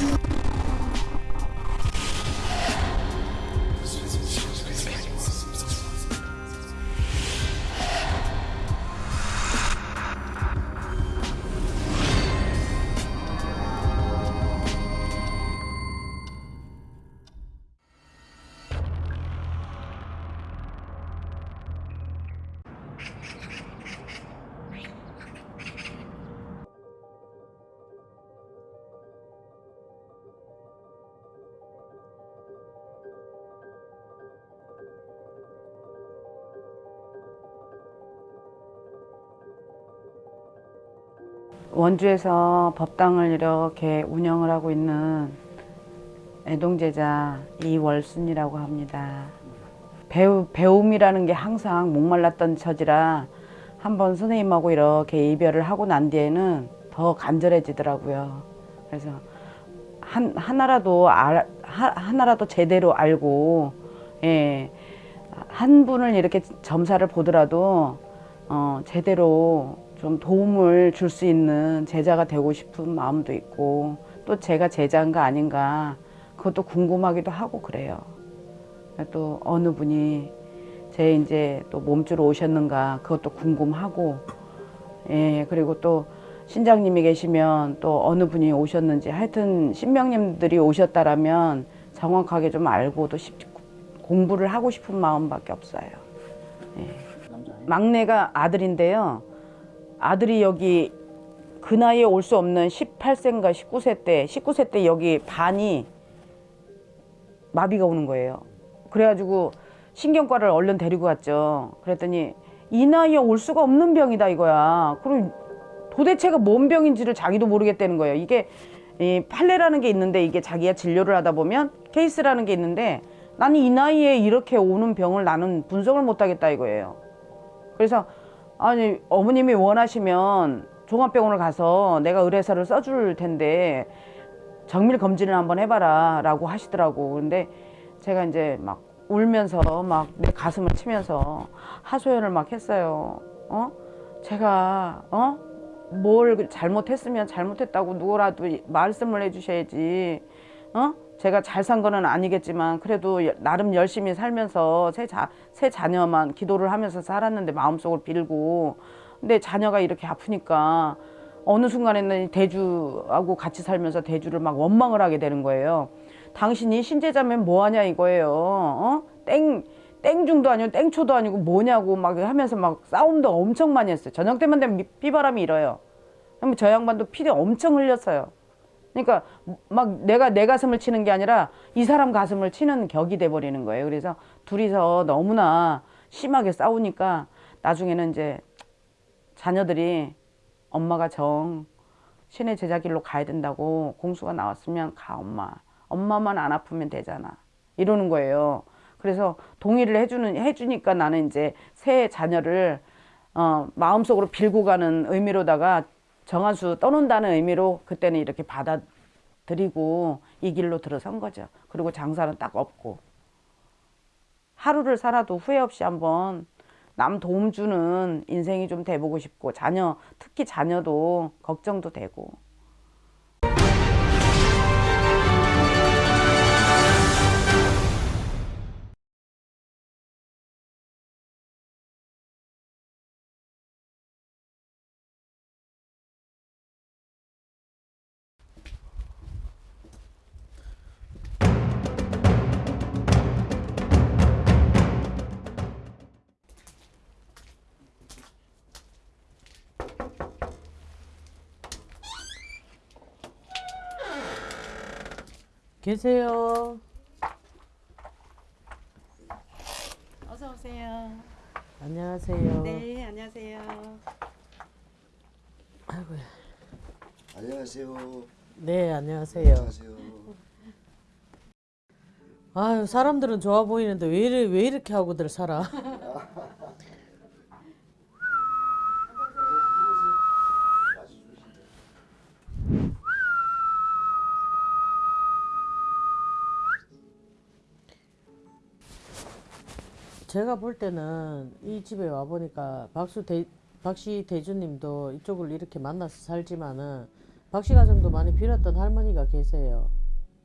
you 원주에서 법당을 이렇게 운영을 하고 있는 애동제자 이월순이라고 합니다. 배우, 배움이라는 게 항상 목말랐던 처지라 한번 선생님하고 이렇게 이별을 하고 난 뒤에는 더 간절해지더라고요. 그래서 한, 하나라도 알, 하, 하나라도 제대로 알고 예, 한 분을 이렇게 점사를 보더라도 어, 제대로 좀 도움을 줄 수 있는 제자가 되고 싶은 마음도 있고 또 제가 제자인가 아닌가 그것도 궁금하기도 하고 그래요. 또 어느 분이 제 이제 또 몸주로 오셨는가 그것도 궁금하고 예 그리고 또 신장님이 계시면 또 어느 분이 오셨는지 하여튼 신명님들이 오셨다라면 정확하게 좀 알고 또 싶- 공부를 하고 싶은 마음밖에 없어요. 예. 막내가 아들인데요. 아들이 여기 그 나이에 올 수 없는 18세인가 19세 때 19세 때 여기 반이 마비가 오는 거예요. 그래가지고 신경과를 얼른 데리고 갔죠. 그랬더니 이 나이에 올 수가 없는 병이다 이거야. 그리고 도대체가 뭔 병인지를 자기도 모르겠다는 거예요. 이게 이 판례라는 게 있는데 이게 자기가 진료를 하다 보면 케이스라는 게 있는데 나는 이 나이에 이렇게 오는 병을 나는 분석을 못 하겠다 이거예요. 그래서 아니 어머님이 원하시면 종합병원을 가서 내가 의뢰서를 써줄 텐데 정밀 검진을 한번 해봐라 라고 하시더라고. 근데 제가 이제 막 울면서 막 내 가슴을 치면서 하소연을 막 했어요. 어? 제가 어 뭘 잘못했으면 잘못했다고 누구라도 말씀을 해주셔야지. 어 제가 잘 산 거는 아니겠지만 그래도 여- 나름 열심히 살면서 새, 자, 새 자녀만 기도를 하면서 살았는데 마음속을 빌고 근데 자녀가 이렇게 아프니까 어느 순간에는 대주하고 같이 살면서 대주를 막 원망을 하게 되는 거예요. 당신이 신제자면 뭐하냐 이거예요. 어? 땡 땡중도 아니고 땡초도 아니고 뭐냐고 막 하면서 막 싸움도 엄청 많이 했어요. 저녁 때만 되면 미- 비바람이 일어요. 그럼 저 양반도 피를 엄청 흘렸어요. 그러니까 막 내가 내 가슴을 치는 게 아니라 이 사람 가슴을 치는 격이 돼 버리는 거예요. 그래서 둘이서 너무나 심하게 싸우니까 나중에는 이제 자녀들이 엄마가 정 신의 제자길로 가야 된다고 공수가 나왔으면 가 엄마. 엄마만 안 아프면 되잖아. 이러는 거예요. 그래서 동의를 해주는 해주니까 나는 이제 새 자녀를 어, 마음속으로 빌고 가는 의미로다가 정한수 떠놓는다는 의미로 그때는 이렇게 받아들이고 이 길로 들어선 거죠. 그리고 장사는 딱 없고 하루를 살아도 후회 없이 한번 남 도움 주는 인생이 좀 돼보고 싶고 자녀 특히 자녀도 걱정도 되고 계세요. 어서 오세요. 안녕하세요. 네, 안녕하세요. 아이고야. 안녕하세요. 네, 안녕하세요. 안녕하세요. 아유, 사람들은 좋아 보이는데 왜, 이래, 왜 이렇게 하고들 살아? 제가 볼 때는 이 집에 와 보니까 박수 대, 박씨 대주님도 이쪽을 이렇게 만나서 살지만은 박씨 가정도 많이 빌었던 할머니가 계세요.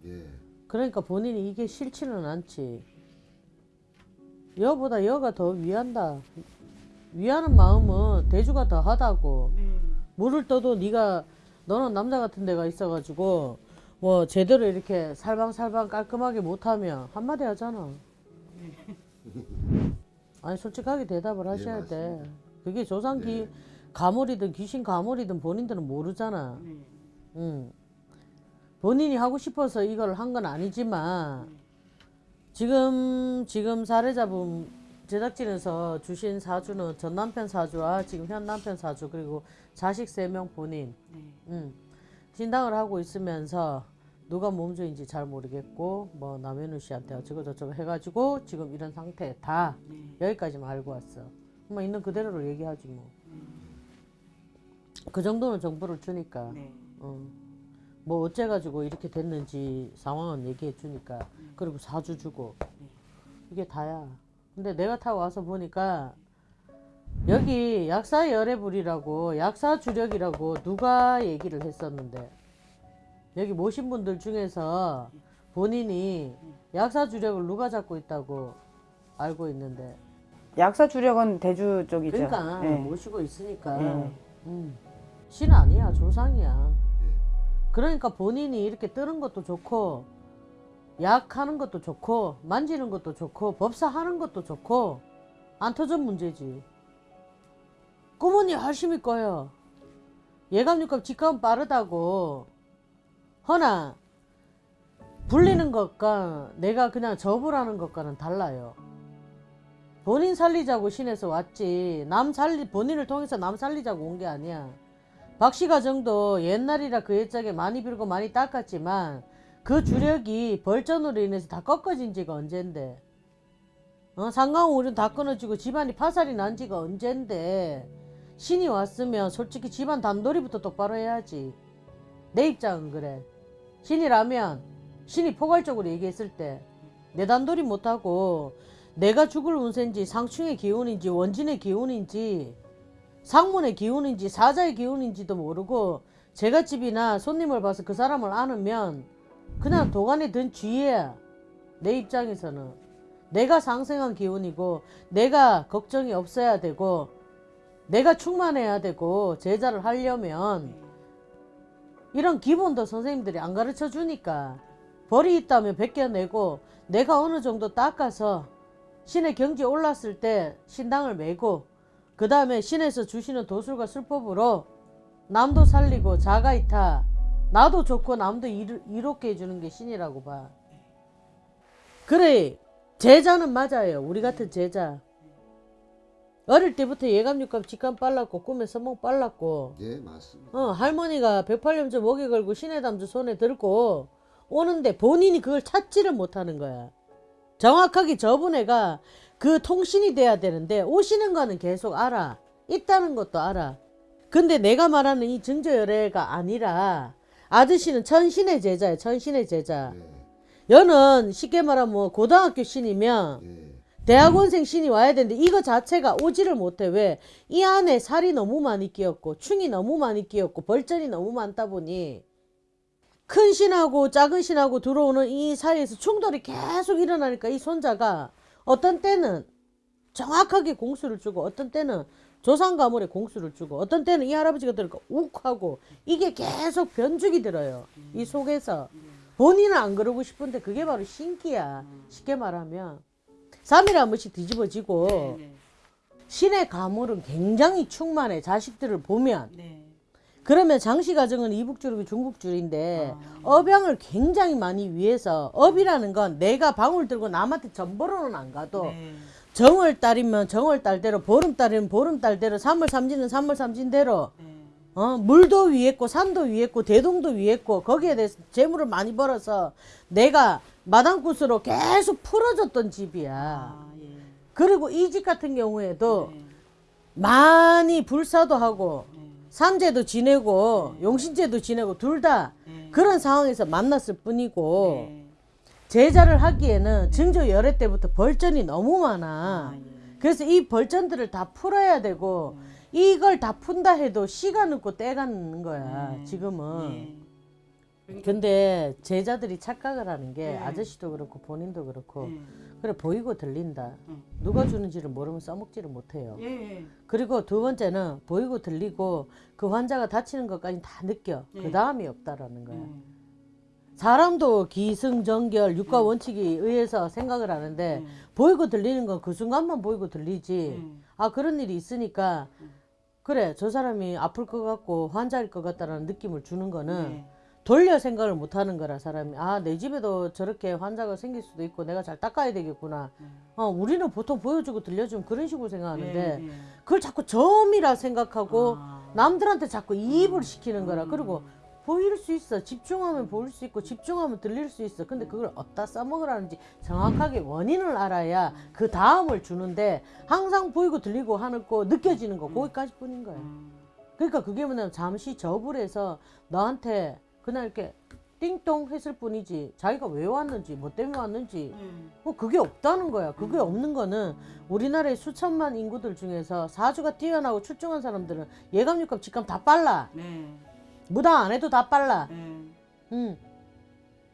예. 그러니까 본인이 이게 싫지는 않지. 여보다 여가 더 위한다. 위하는 마음은 대주가 더 하다고. 네. 물을 떠도 네가 너는 남자 같은 데가 있어가지고 뭐 제대로 이렇게 살방살방 깔끔하게 못하면 한마디 하잖아. 아니 솔직하게 대답을 하셔야 네, 돼. 그게 조상기 네. 가물이든 귀신 가물이든 본인들은 모르잖아. 네. 응. 본인이 하고 싶어서 이걸 한 건 아니지만 지금 지금 사례자분 제작진에서 주신 사주는 전 남편 사주와 지금 현 남편 사주 그리고 자식 세 명 본인 네. 음, 신당을 하고 있으면서 누가 몸주인지 잘 모르겠고 뭐 남현우 씨한테 어쩌고 저쩌고 해가지고 지금 이런 상태 다 네. 여기까지만 알고 왔어. 뭐 있는 그대로를 얘기하지 뭐. 그 정도는 정보를 주니까. 네. 어. 뭐 어째가지고 이렇게 됐는지 상황은 얘기해 주니까 그리고 사주 주고 이게 다야. 근데 내가 타고 와서 보니까 여기 약사 열애불이라고 약사 주력이라고 누가 얘기를 했었는데 여기 모신 분들 중에서 본인이 약사 주력을 누가 잡고 있다고 알고 있는데 약사 주력은 대주 쪽이죠. 그러니까 예. 모시고 있으니까 예. 음. 신 아니야 조상이야 예. 그러니까 본인이 이렇게 뜨는 것도 좋고 약하는 것도 좋고 만지는 것도 좋고 법사하는 것도 좋고 안 터져 문제지 꾸머니 열심히 꺼요 예감육감 직감 빠르다고 허나 불리는 것과 내가 그냥 접으라는 것과는 달라요. 본인 살리자고 신에서 왔지 남 살리 본인을 통해서 남 살리자고 온 게 아니야. 박씨 가정도 옛날이라 그 옛적에 많이 빌고 많이 닦았지만 그 주력이 벌전으로 인해서 다 꺾어진 지가 언젠데. 어, 상강울은 다 끊어지고 집안이 파살이 난 지가 언젠데. 신이 왔으면 솔직히 집안 단돌이부터 똑바로 해야지. 내 입장은 그래 신이라면 신이 포괄적으로 얘기했을 때 내 단돌이 못하고 내가 죽을 운세인지 상충의 기운인지 원진의 기운인지 상문의 기운인지 사자의 기운인지도 모르고 제가 집이나 손님을 봐서 그 사람을 아느면 그냥 도관에 든 쥐야 내 입장에서는 내가 상생한 기운이고 내가 걱정이 없어야 되고 내가 충만해야 되고 제자를 하려면 이런 기본도 선생님들이 안 가르쳐 주니까 벌이 있다면 벗겨내고 내가 어느 정도 닦아서 신의 경지 올랐을 때 신당을 메고 그 다음에 신에서 주시는 도술과 술법으로 남도 살리고 자가이타 나도 좋고 남도 이르, 이롭게 해주는 게 신이라고 봐. 그래 제자는 맞아요. 우리 같은 제자. 어릴 때부터 예감 육감 직감 빨랐고 꿈에 선몽 빨랐고 예, 맞습니다. 어, 할머니가 108년째 목에 걸고 신의 담주 손에 들고 오는데 본인이 그걸 찾지를 못하는 거야. 정확하게 저분 애가 그 통신이 돼야 되는데 오시는 거는 계속 알아. 있다는 것도 알아. 근데 내가 말하는 이 증조열애가 아니라 아저씨는 천신의 제자야. 천신의 제자. 예. 여는 쉽게 말하면 뭐 고등학교 신이면 예. 대학원생 신이 와야 되는데 이거 자체가 오지를 못해. 왜? 이 안에 살이 너무 많이 끼었고 충이 너무 많이 끼었고 벌전이 너무 많다 보니 큰 신하고 작은 신하고 들어오는 이 사이에서 충돌이 계속 일어나니까 이 손자가 어떤 때는 정확하게 공수를 주고 어떤 때는 조상 가물에 공수를 주고 어떤 때는 이 할아버지가 들으니까 욱하고 이게 계속 변죽이 들어요. 이 속에서. 본인은 안 그러고 싶은데 그게 바로 신기야. 쉽게 말하면 3일에 한 번씩 뒤집어지고 네. 신의 가물은 굉장히 충만해 자식들을 보면 네. 그러면 장씨 가정은 이북줄이고 중북줄인데 아. 업양을 굉장히 많이 위해서 업이라는 건 내가 방울 들고 남한테 전보로는 안 가도 네. 정월 달이면 정월 달대로 보름 달이면 보름 달대로 삼월 삼진은 삼월 삼진대로 네. 어, 물도 위했고 산도 위했고 대동도 위했고 거기에 대해서 재물을 많이 벌어서 내가 마당굿으로 계속 풀어줬던 집이야. 아, 예. 그리고 이 집 같은 경우에도 네. 많이 불사도 하고 네. 삼재도 지내고 용신제도 지내고 둘다 네. 그런 상황에서 만났을 뿐이고 네. 제자를 하기에는 증조 열애 때부터 벌전이 너무 많아. 아, 예. 그래서 이 벌전들을 다 풀어야 되고 이걸 다 푼다 해도 시간 없고 때가 있는 거야 네. 지금은 예. 근데 제자들이 착각을 하는 게 네. 아저씨도 그렇고 본인도 그렇고 예. 그래 보이고 들린다 음. 누가 주는지를 모르면 써먹지를 못해요 예. 예. 그리고 두 번째는 보이고 들리고 그 환자가 다치는 것까지 다 느껴 네. 그 다음이 없다라는 거야 예. 사람도 기승전결 육과 원칙에 의해서 생각을 하는데 예. 보이고 들리는 건 그 순간만 보이고 들리지 예. 아 그런 일이 있으니까 그래 저 사람이 아플 것 같고 환자일 것 같다라는 느낌을 주는 거는 예. 돌려 생각을 못 하는 거라 사람이 아 내 집에도 저렇게 환자가 생길 수도 있고 내가 잘 닦아야 되겠구나 어 우리는 보통 보여주고 들려주면 그런 식으로 생각하는데 예. 예. 그걸 자꾸 점이라 생각하고 아. 남들한테 자꾸 이입을 시키는 거라 그리고 보일 수 있어 집중하면 보일 수 있고 집중하면 들릴 수 있어 근데 그걸 어디다 써먹으라는지 정확하게 원인을 알아야 그 다음을 주는데 항상 보이고 들리고 하고 느껴지는 거 거기까지 뿐인 거야 음. 그러니까 그게 뭐냐면 잠시 접을 해서 너한테 그냥 이렇게 띵동 했을 뿐이지 자기가 왜 왔는지 뭐 때문에 왔는지 예. 뭐 그게 없다는 거야. 그게 없는 거는 우리나라의 수천만 인구들 중에서 사주가 뛰어나고 출중한 사람들은 예감, 육감, 직감 다 빨라. 네. 무당 안 해도 다 빨라. 예. 응.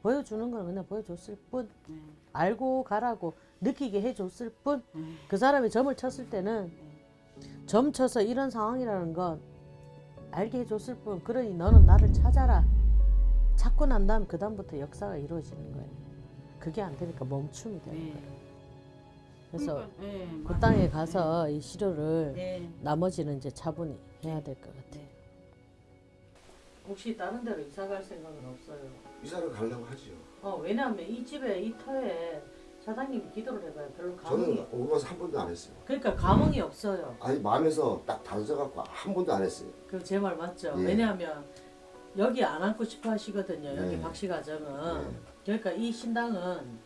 보여주는 건 그냥 보여줬을 뿐. 예. 알고 가라고 느끼게 해줬을 뿐. 예. 그 사람이 점을 쳤을 때는 점 쳐서 이런 상황이라는 건 알게 해줬을 뿐. 그러니 너는 나를 찾아라. 찾고 난 다음 그 다음부터 역사가 이루어지는 거예요. 그게 안 되니까 멈춤이 되는 네. 거예요. 그래서 그러니까, 예, 그 맞아요. 땅에 가서 이 시료를 네. 나머지는 이제 차분히 해야 될 것 같아요. 혹시 다른 데로 이사 갈 생각은 없어요? 이사를 가려고 하죠. 어 왜냐하면 이 집에 이 터에 사장님이 기도를 해봐요. 별로 감흥이 저는 오고 가서 한 번도 안 했어요. 그러니까 감흥이 없어요. 아니 마음에서 딱 다져갖고 한 번도 안 했어요. 그 제 말 맞죠? 예. 왜냐하면 여기 안 앉고 싶어 하시거든요. 여기 네. 박씨 가정은. 네. 그러니까 이 신당은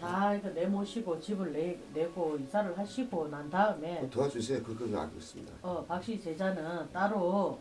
다 이거 내모시고 집을 내, 내고 이사를 하시고 난 다음에 뭐 도와주세요. 그건 알고 있습니다. 어, 박씨 제자는 따로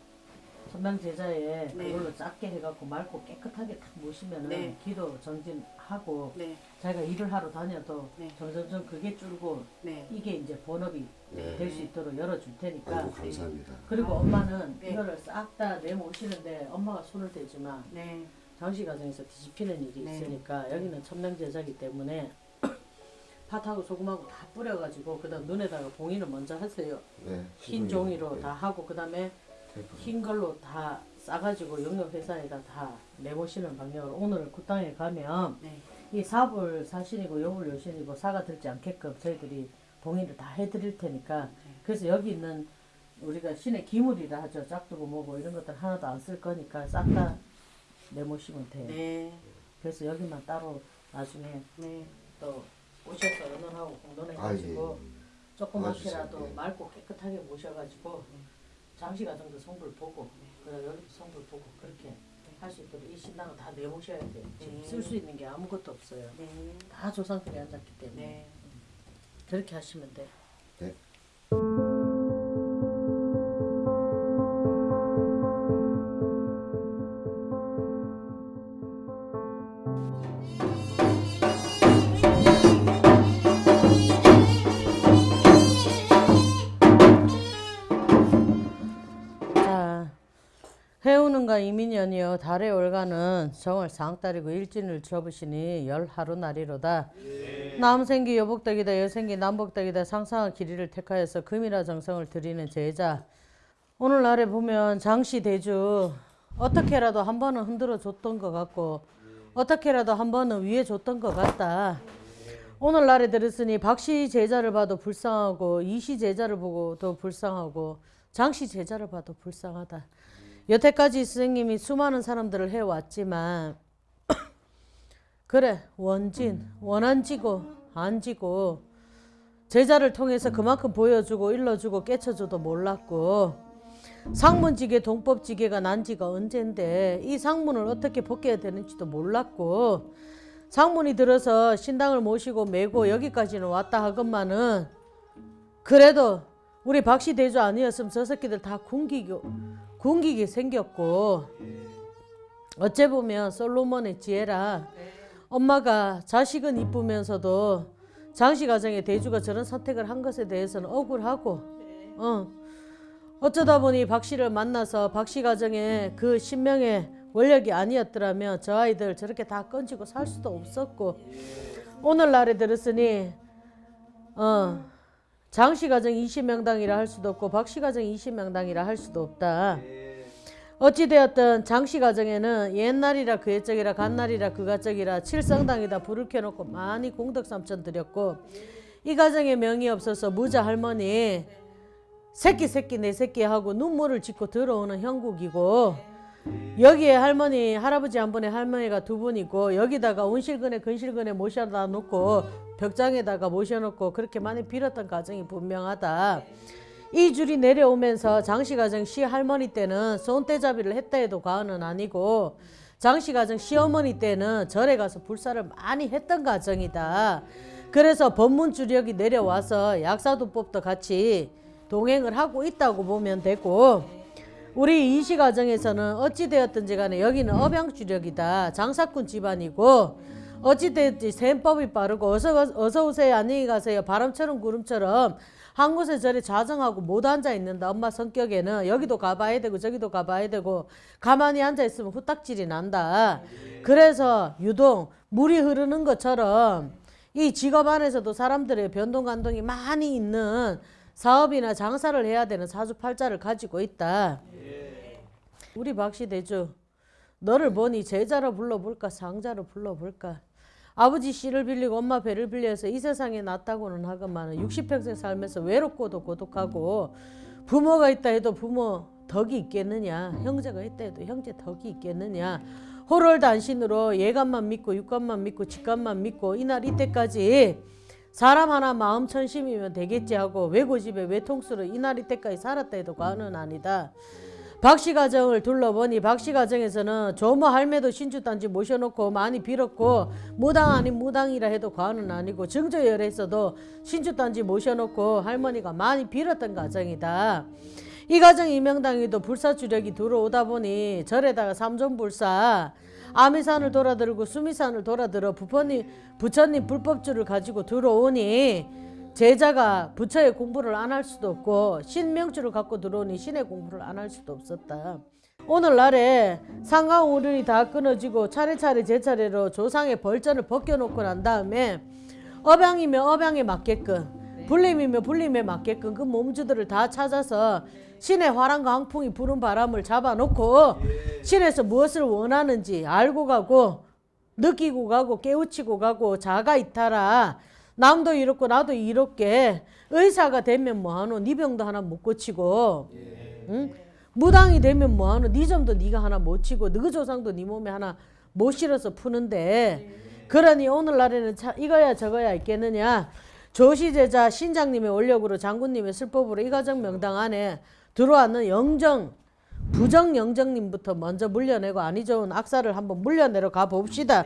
선당 제자에 네. 그걸로 작게 해갖고 맑고 깨끗하게 딱 모시면은 네. 기도 정진하고 네. 자기가 일을 하러 다녀도 네. 점점점 그게 줄고 네. 이게 이제 본업이 네. 될수 있도록 열어줄 테니까 아이고 감사합니다. 그리고 엄마는 네. 이거를 싹 다 내모시는데 엄마가 손을 대지만 네. 장씨 가정에서 뒤집히는 일이 네. 있으니까 여기는 첨단 제자기 때문에 팥하고 소금하고 다 뿌려가지고 그다음 눈에다가 봉인을 먼저 하세요. 네. 흰 종이로 다 하고 그다음에. 흰 걸로 다 싸가지고 영역 회사에다 다 내모시는 방향으로 오늘 그 땅에 가면 네. 이 사불 사신이고 요불 요신이고 사가 들지 않게끔 저희들이 봉인을 다 해드릴 테니까 그래서 여기 있는 우리가 신의 기물이라 하죠 짝두고 뭐고 이런 것들 하나도 안 쓸 거니까 싹 다 내모시면 돼요. 네. 그래서 여기만 따로 나중에 네. 또 오셔서 의논하고 아 예. 공론해가지고 조그맣게라도 도와주세요. 예. 맑고 깨끗하게 모셔가지고 장시 가정도 성불 보고 그다음 여기도 성불 보고 그렇게 할 수 있도록 이 신당은 다 내모셔야 돼요. 지금 네. 쓸수 있는 게 아무것도 없어요. 네. 다 조상들이 앉았기 때문에 네. 그렇게 하시면 돼. 네. 해오는가 이민년이여 달의 월간은 정월 상달이고 일진을 접으시니 열하루 날이로다. 남생기 여복덕이다 여생기 남복덕이다 상상한 길이를 택하여서 금이라 정성을 드리는 제자. 오늘날에 보면 장씨 대주 어떻게라도 한 번은 흔들어 줬던 것 같고 어떻게라도 한 번은 위에 줬던 것 같다. 오늘날에 들었으니 박씨 제자를 봐도 불쌍하고 이씨 제자를 보고도 불쌍하고 장씨 제자를 봐도 불쌍하다. 여태까지 스승님이 수많은 사람들을 해왔지만 그래 원진 원한 지고 안 지고 제자를 통해서 그만큼 보여주고 일러주고 깨쳐줘도 몰랐고 상문지계 동법지계가 난 지가 언젠데 이 상문을 어떻게 벗겨야 되는지도 몰랐고 상문이 들어서 신당을 모시고 메고 여기까지는 왔다 하건만은 그래도 우리 박씨 대주 아니었으면 저 새끼들 다 굶기고 굶기게 생겼고 어째 보면 솔로몬의 지혜라. 엄마가 자식은 이쁘면서도 장씨 가정의 대주가 저런 선택을 한 것에 대해서는 억울하고 어. 어쩌다 보니 박 씨를 만나서 박씨 가정에 그 신명의 원력이 아니었더라면 저 아이들 저렇게 다 건지고 살 수도 없었고. 오늘날에 들었으니 어 장씨 가정 20명당이라 할 수도 없고 박씨 가정 20명당이라 할 수도 없다. 어찌되었든 장씨 가정에는 옛날이라 그 옛적이라 간날이라 그 가적이라 칠성당에다 불을 켜놓고 많이 공덕 삼천 드렸고 이 가정에 명이 없어서 무자 할머니 새끼 새끼 내 새끼 하고 눈물을 짓고 들어오는 형국이고 여기에 할머니 할아버지 한 분에 할머니가 두 분이고 여기다가 온실근에 근실근에 모셔다 놓고 벽장에다가 모셔놓고 그렇게 많이 빌었던 가정이 분명하다. 이 줄이 내려오면서 장씨 가정 시 할머니 때는 손대잡이를 했다 해도 과언은 아니고 장씨 가정 시어머니 때는 절에 가서 불사를 많이 했던 가정이다. 그래서 법문 주력이 내려와서 약사도법도 같이 동행을 하고 있다고 보면 되고 우리 이시 가정에서는 어찌되었든지 간에 여기는 업양주력이다. 장사꾼 집안이고 어찌되었지 셈법이 빠르고 어서, 어서 오세요 안녕히 가세요 바람처럼 구름처럼 한 곳에 저리 자정하고 못 앉아 있는다. 엄마 성격에는 여기도 가봐야 되고 저기도 가봐야 되고 가만히 앉아 있으면 후딱질이 난다. 그래서 유독 물이 흐르는 것처럼 이 직업 안에서도 사람들의 변동 감동이 많이 있는 사업이나 장사를 해야 되는 사주팔자를 가지고 있다. 우리 박씨 대주 너를 보니 제자로 불러볼까 상자로 불러볼까 아버지 씨를 빌리고 엄마 배를 빌려서 이 세상에 났다고는 하건만 60평생 살면서 외롭고도 고독하고 부모가 있다 해도 부모 덕이 있겠느냐 형제가 있다 해도 형제 덕이 있겠느냐 호롤 단신으로 예감만 믿고 육감만 믿고 직감만 믿고 이날 이때까지 사람 하나 마음 천심이면 되겠지 하고 외고집에 외통수로 이날 이때까지 살았다 해도 과언은 아니다. 박씨 가정을 둘러보니 박씨 가정에서는 조모 할매도 신주단지 모셔놓고 많이 빌었고 무당 아닌 무당이라 해도 과언은 아니고 증조열에서도 신주단지 모셔놓고 할머니가 많이 빌었던 가정이다. 이 가정 이명당에도 불사주력이 들어오다 보니 절에다가 삼존불사 아미산을 돌아들고 수미산을 돌아들어 부처님, 부처님 불법주를 가지고 들어오니 제자가 부처의 공부를 안 할 수도 없고 신명주를 갖고 들어오니 신의 공부를 안 할 수도 없었다. 오늘날에 상강오륜이 다 끊어지고 차례차례 제 차례로 조상의 벌전을 벗겨놓고 난 다음에 업양이면 업양에 맞게끔 불림이면 불림에 맞게끔 그 몸주들을 다 찾아서 신의 화랑과 항풍이 부는 바람을 잡아놓고 신에서 무엇을 원하는지 알고 가고 느끼고 가고 깨우치고 가고 자가 이탈하 남도 이렇고 나도 이렇게 의사가 되면 뭐하노? 네 병도 하나 못 고치고 응? 무당이 되면 뭐하노? 네 점도 네가 하나 못 치고 너그 조상도 네 몸에 하나 못 실어서 푸는데. 그러니 오늘날에는 차, 이거야 저거야 있겠느냐? 조시제자 신장님의 원력으로 장군님의 슬법으로 이 가정 명당 안에 들어왔는 영정 부정 영정님부터 먼저 물려내고 아니 좋은 악사를 한번 물려내러 가 봅시다.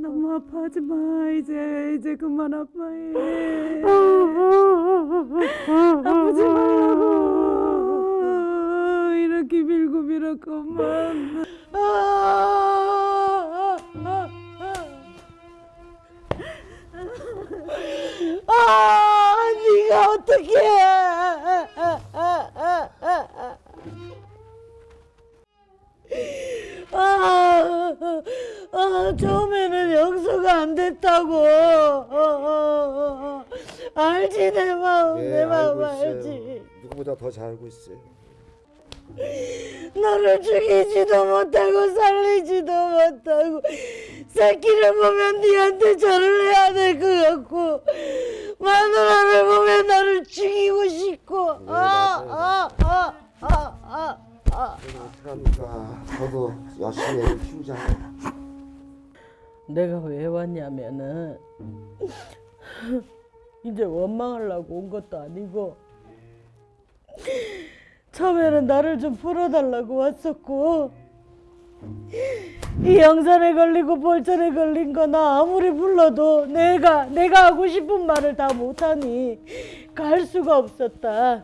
너무 아파하지 마 이제 이제 그만 아파해 아프지 말라고 이렇게 빌고 빌었구만 아, 네가 어떻게? 아, 아, 처음에는 용서가 안 됐다고. 어, 어, 어, 어. 알지 내 마음, 내 마음. 알지. 누구보다 더 잘 알고 있어요. 나를 죽이지도 못하고 살리지도 못하고 새끼를 보면 니한테 절을 해야 될 것 같고 마누라를 보면 나를 죽이고 싶고 아, 아 아 아아아 아, 그럼 어떡합니까? 저도 열심히 애를 키우잖아요. 내가 왜 왔냐면은 이제 원망하려고 온 것도 아니고 처음에는 나를 좀 풀어달라고 왔었고 이 영산에 걸리고 볼전에 걸린 거 나 아무리 불러도 내가 내가 하고 싶은 말을 다 못하니 갈 수가 없었다.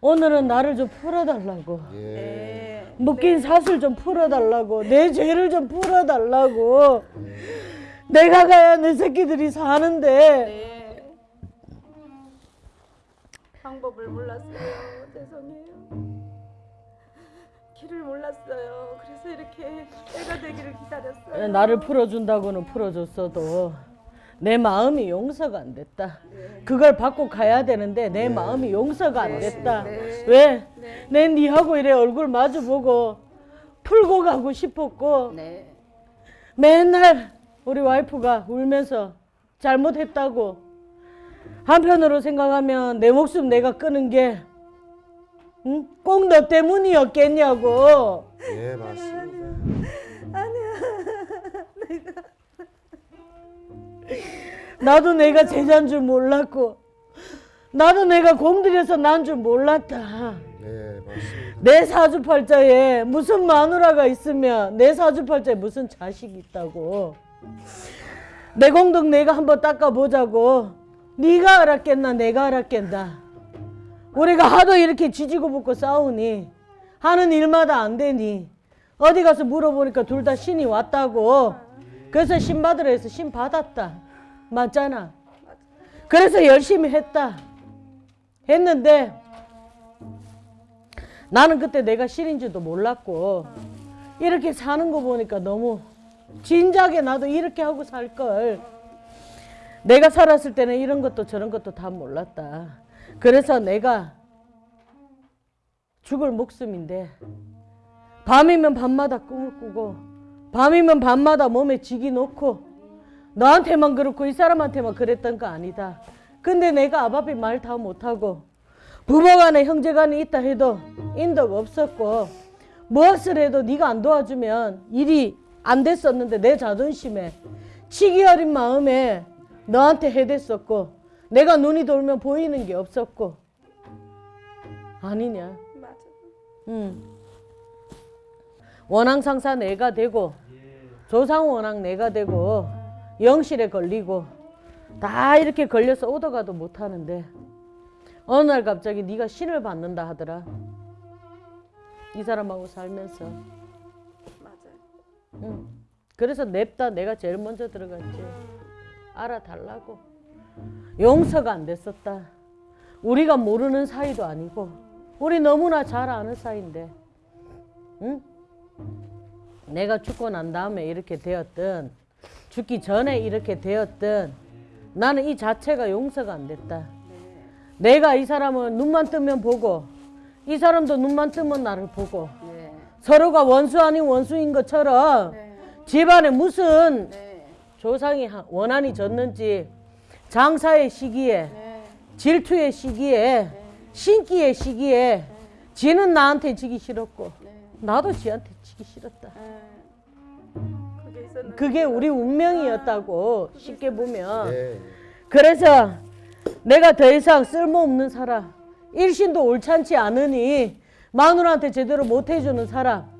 오늘은 나를 좀 풀어달라고. 예. 묶인 사슬 좀 풀어달라고 내 죄를 좀 풀어달라고 내가 가야 내 새끼들이 사는데 네. 방법을 몰랐어요. 죄송해요. 길을 몰랐어요. 그래서 이렇게 때가 되기를 기다렸어요. 나를 풀어준다고는 풀어줬어도 내 마음이 용서가 안 됐다 그걸 받고 가야 되는데 내 마음이 용서가 안 됐다 왜? 내 니하고 이래 얼굴 마주보고 풀고 가고 싶었고 네. 맨날 우리 와이프가 울면서 잘못했다고 한편으로 생각하면 내 목숨 내가 끄는 게 응? 꼭 너 때문이었겠냐고 예, 맞습니다. 나도 내가 제자인 줄 몰랐고 나도 내가 공들여서 난 줄 몰랐다 예, 맞습니다. 내 사주팔자에 무슨 마누라가 있으면 내 사주팔자에 무슨 자식이 있다고 내 공덕 내가 한번 닦아보자고 네가 알았겠나 내가 알았겠나 우리가 하도 이렇게 지지고 볶고 싸우니 하는 일마다 안 되니 어디 가서 물어보니까 둘 다 신이 왔다고 그래서 신 받으라 해서 신 받았다 맞잖아 그래서 열심히 했다 했는데 나는 그때 내가 실인지도 몰랐고 이렇게 사는 거 보니까 너무 진작에 나도 이렇게 하고 살 걸. 내가 살았을 때는 이런 것도 저런 것도 다 몰랐다. 그래서 내가 죽을 목숨인데 밤이면 밤마다 꿈을 꾸고 밤이면 밤마다 몸에 직이 놓고 너한테만 그렇고 이 사람한테만 그랬던 거 아니다. 근데 내가 아바비 말 다 못하고 부모간에 형제간에 있다 해도 인덕 없었고 무엇을 해도 네가 안 도와주면 일이 안 됐었는데 내 자존심에 치기 어린 마음에 너한테 해댔었고 내가 눈이 돌면 보이는 게 없었고 아니냐 맞아. 응. 원앙 상사 내가 되고 조상 원앙 내가 되고 영실에 걸리고 다 이렇게 걸려서 오더가도 못하는데 어느 날 갑자기 네가 신을 받는다 하더라 이 사람하고 살면서 맞아요. 응. 그래서 냅다 내가 제일 먼저 들어갔지 알아달라고 용서가 안 됐었다 우리가 모르는 사이도 아니고 우리 너무나 잘 아는 사이인데 응? 내가 죽고 난 다음에 이렇게 되었든 죽기 전에 이렇게 되었든 나는 이 자체가 용서가 안 됐다 내가 이 사람을 눈만 뜨면 보고 이 사람도 눈만 뜨면 나를 보고 네. 서로가 원수 아닌 원수인 것처럼 네. 집안에 무슨 네. 조상이 하- 원한이 졌는지 장사의 시기에 네. 질투의 시기에 신기의 시기에 지는 나한테 지기 싫었고 네. 나도 지한테 지기 싫었다. 네. 그게. 그게 우리 운명이었다고 쉽게 보면 예. 그래서 내가 더 이상 쓸모없는 사람 일신도 옳찬치 않으니 마누라한테 제대로 못 해주는 사람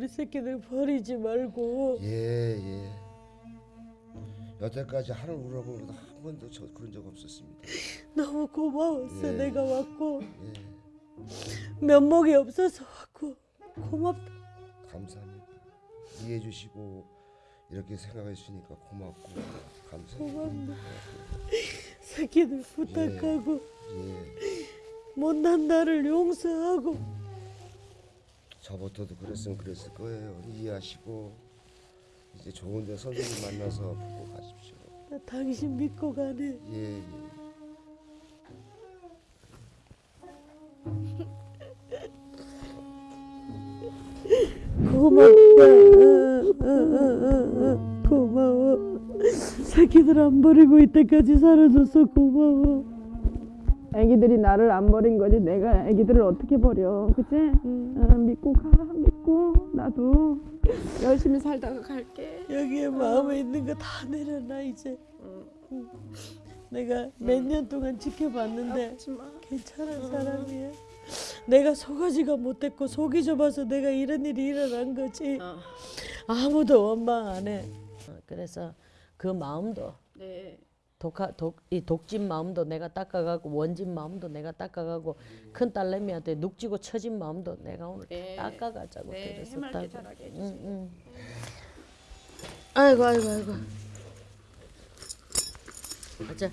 우리 새끼들 버리지 말고 예, 예. 여태까지 하늘 것도 한 번도 저 그런 적 없었습니다. 너무 고마웠어 예. 내가 왔고 예, 면목이 없어서 왔고 고맙다 감사합니다. 이해해 주시고 이렇게 생각해 주시니까 고맙고 감사합니다. 새끼들 부탁하고 예. 못난 나를 용서하고 저부터도 그랬으면 그랬을 거예요. 이해하시고 이제 좋은 데 선생님 만나서 보고 가십시오. 나 당신 믿고 가네. 예, 예. 고맙다. 고마워. 새끼들 안 버리고 이때까지 살아줘서 고마워. 애기들이 나를 안 버린 거지 내가 애기들을 어떻게 버려 그치? 어, 믿고 가 믿고 나도 열심히 살다가 갈게 여기에 마음에 있는 거 다 내려놔 이제. 응. 내가 몇 년 동안 지켜봤는데 괜찮은 사람이야. 내가 속아지가 못했고 속이 좁아서 내가 이런 일이 일어난 거지. 아무도 원망 안 해. 어, 그래서 그 마음도 네 독하, 독, 이 독진 마음도 내가 닦아가고 원진 마음도 내가 닦아가고 큰 딸내미한테 눅지고 처진 마음도 내가 오늘 네. 닦아가자고 네, 그랬었다고. 해맑게 자라게 해주세요. 응, 응. 아이고 아이고 아이고. 가자.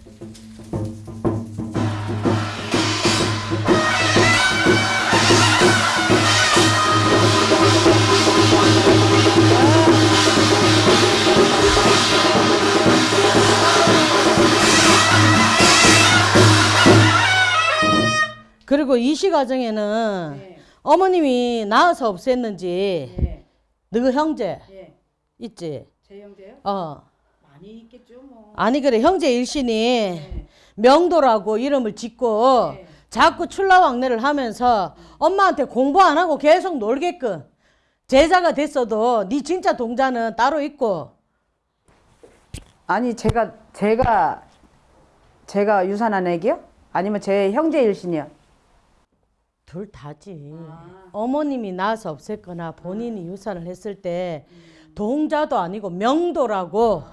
그리고 이시 과정에는 네. 어머님이 낳아서 없앴는지 예, 너그 형제 예. 있지? 제 형제요? 어. 많이 있겠죠 뭐. 아니 그래 형제 일신이 네. 명도라고 이름을 짓고 네. 자꾸 출라왕래를 하면서 엄마한테 공부 안 하고 계속 놀게끔 제자가 됐어도 네 진짜 동자는 따로 있고 아니 제가 제가 제가 유산한 애기요? 아니면 제 형제 일신이요? 둘 다지. 어머님이 낳아서 없앴거나 본인이 유산을 했을 때 동자도 아니고 명도라고.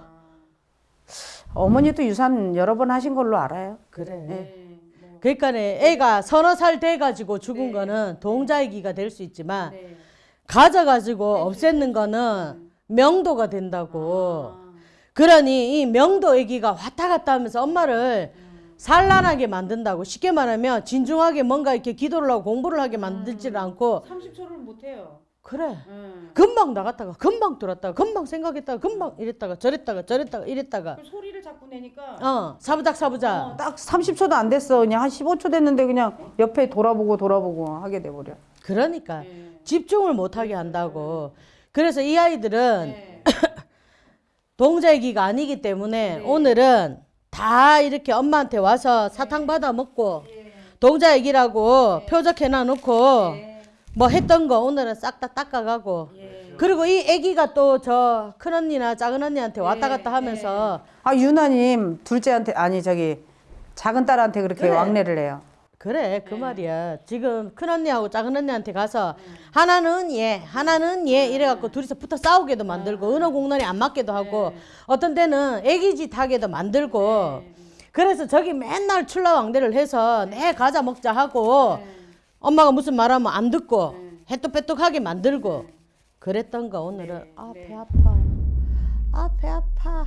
어머니도 유산 여러 번 하신 걸로 알아요. 그래. 그러니까 애가 서너 살 돼가지고 죽은 거는 동자이기가 될 수 있지만 가져가지고 없앴는 거는 명도가 된다고. 그러니 이 명도 애기가 왔다 갔다 하면서 엄마를 산란하게 만든다고. 쉽게 말하면 진중하게 뭔가 이렇게 기도를 하고 공부를 하게 만들지를 않고. 30초를 못 해요. 그래. 금방 나갔다가 금방 들었다가 금방 생각했다가 금방 이랬다가 저랬다가 저랬다가 이랬다가. 소리를 자꾸 내니까. 어 사부작 사부작. 딱 30초도 안 됐어. 그냥 한 15초 됐는데 그냥 옆에 돌아보고 돌아보고 하게 돼 버려. 그러니까 집중을 못하게 한다고. 그래서 이 아이들은 동자애기가 아니기 때문에 오늘은 다 이렇게 엄마한테 와서 사탕 받아 먹고 동자애기라고 표적해놔 놓고 뭐 했던 거 오늘은 싹 다 닦아가고. 그리고 이 애기가 또 저 큰언니나 작은언니한테 왔다 갔다 하면서 아 유나님 둘째한테 아니 저기 작은 딸한테 그렇게 그래. 왕래를 해요. 그래 그 말이야. 지금 큰언니하고 작은언니한테 가서 하나는 얘 하나는 얘 이래갖고 둘이서 붙어 싸우게도 만들고 은어 공론이 안 맞게도 하고 어떤 때는 애기짓 하게도 만들고 그래서 저기 맨날 출라왕대를 해서 내 과자 먹자 하고 엄마가 무슨 말하면 안 듣고 해뚝배뚝하게 만들고 그랬던 거 오늘은. 아 배 아파. 아 배 아파.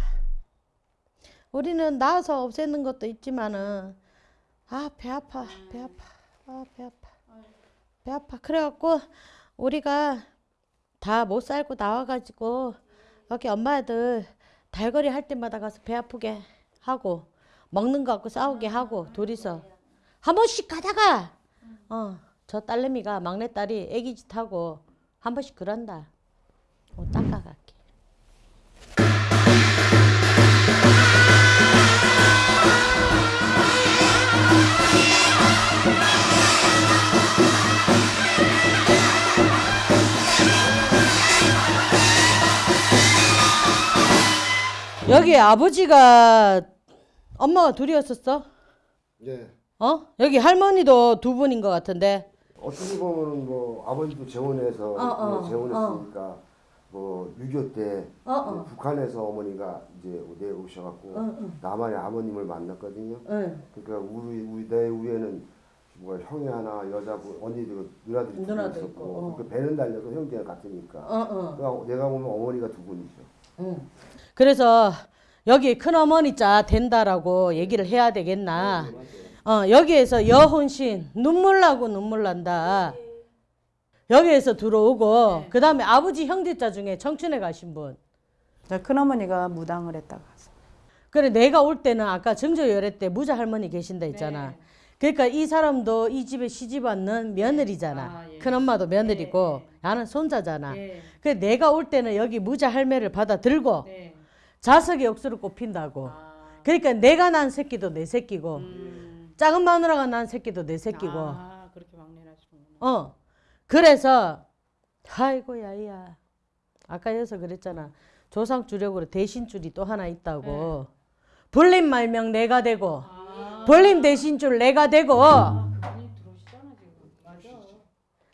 우리는 낳아서 없애는 것도 있지만은 아 배 아파 배 아파. 아 배 아파. 배 아파. 그래갖고 우리가 다 못 살고 나와가지고 여기 엄마들 달거리 할 때마다 가서 배 아프게 하고 먹는 거 갖고 싸우게 하고 둘이서 한 번씩 가다가 어 저 딸내미가 막내딸이 애기짓 하고 한 번씩 그런다. 어, 닦아갈 여기 아버지가 엄마가 둘이었었어? 네. 어? 여기 할머니도 두 분인 것 같은데. 어떻게 보면은 뭐 아버지도 재혼해서 어, 어, 네, 재혼했으니까 뭐6.25때 어, 어. 북한에서 어머니가 이제 내오셔갖고 남한의 아버님을 만났거든요. 응. 그러니까 우리 우리 내 위에는 뭐 형이 하나 여자분 언니들 누나들이 두 누나도 있었고 어. 그 배는 달려도 형제가 같으니까. 어, 어. 그러니까 내가 보면 어머니가 두 분이죠. 응. 그래서 여기 큰 어머니 자 된다라고 얘기를 해야 되겠나? 어, 여기에서 여혼신 눈물 나고 눈물 난다. 여기에서 들어오고 그 다음에 아버지 형제자 중에 청춘에 가신 분 자, 큰어머니가 무당을 했다가 그래 내가 올 때는 아까 정조열애 때 무자 할머니 계신다 했잖아. 그러니까 이 사람도 이 집에 시집 왔는 며느리잖아. 큰 엄마도 며느리고 나는 손자잖아. 그래 내가 올 때는 여기 무자 할매를 받아 들고 자석의 억수로 꼽힌다고. 그러니까 내가 난 새끼도 내 새끼고 작은 마누라가 난 새끼도 내 새끼고. 아, 그렇게 막내를 하시는구나. 어. 그래서 아이고 야야. 아까 여기서 그랬잖아. 조상 주력으로 대신 줄이 또 하나 있다고. 불림 말명 내가 되고 불림 대신 줄 내가 되고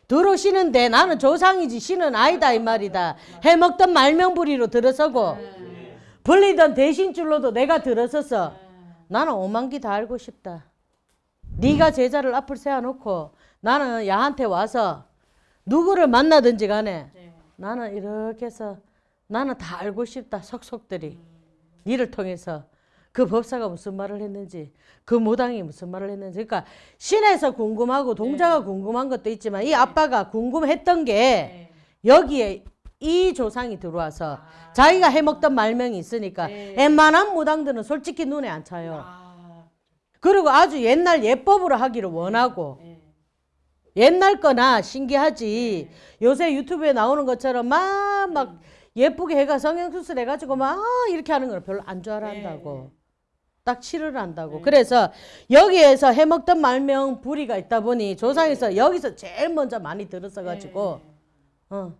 들어오시는데 나는 조상이지 신은 아니다 이 말이다. 해먹던 말명부리로 들어서고 불리던 대신 줄로도 내가 들어서서 나는 오만기 다 알고 싶다. 네가 제자를 앞을 세워놓고 나는 야한테 와서 누구를 만나든지 간에 나는 이렇게 해서 나는 다 알고 싶다 속속들이 니를 통해서 그 법사가 무슨 말을 했는지 그 무당이 무슨 말을 했는지. 그러니까 신에서 궁금하고 동자가 궁금한 것도 있지만 이 아빠가 궁금했던 게 여기에 이 조상이 들어와서 자기가 해먹던 말명이 있으니까 웬만한 무당들은 솔직히 눈에 안 차요. 그리고 아주 옛날 예법으로 하기를 원하고 옛날 거나 신기하지. 요새 유튜브에 나오는 것처럼 막 막 예쁘게 해가 성형수술 해가지고 막 이렇게 하는 걸 별로 안 좋아한다고 딱 치료를 한다고. 그래서 여기에서 해먹던 말명 부리가 있다 보니 조상에서 여기서 제일 먼저 많이 들었어가지고 어,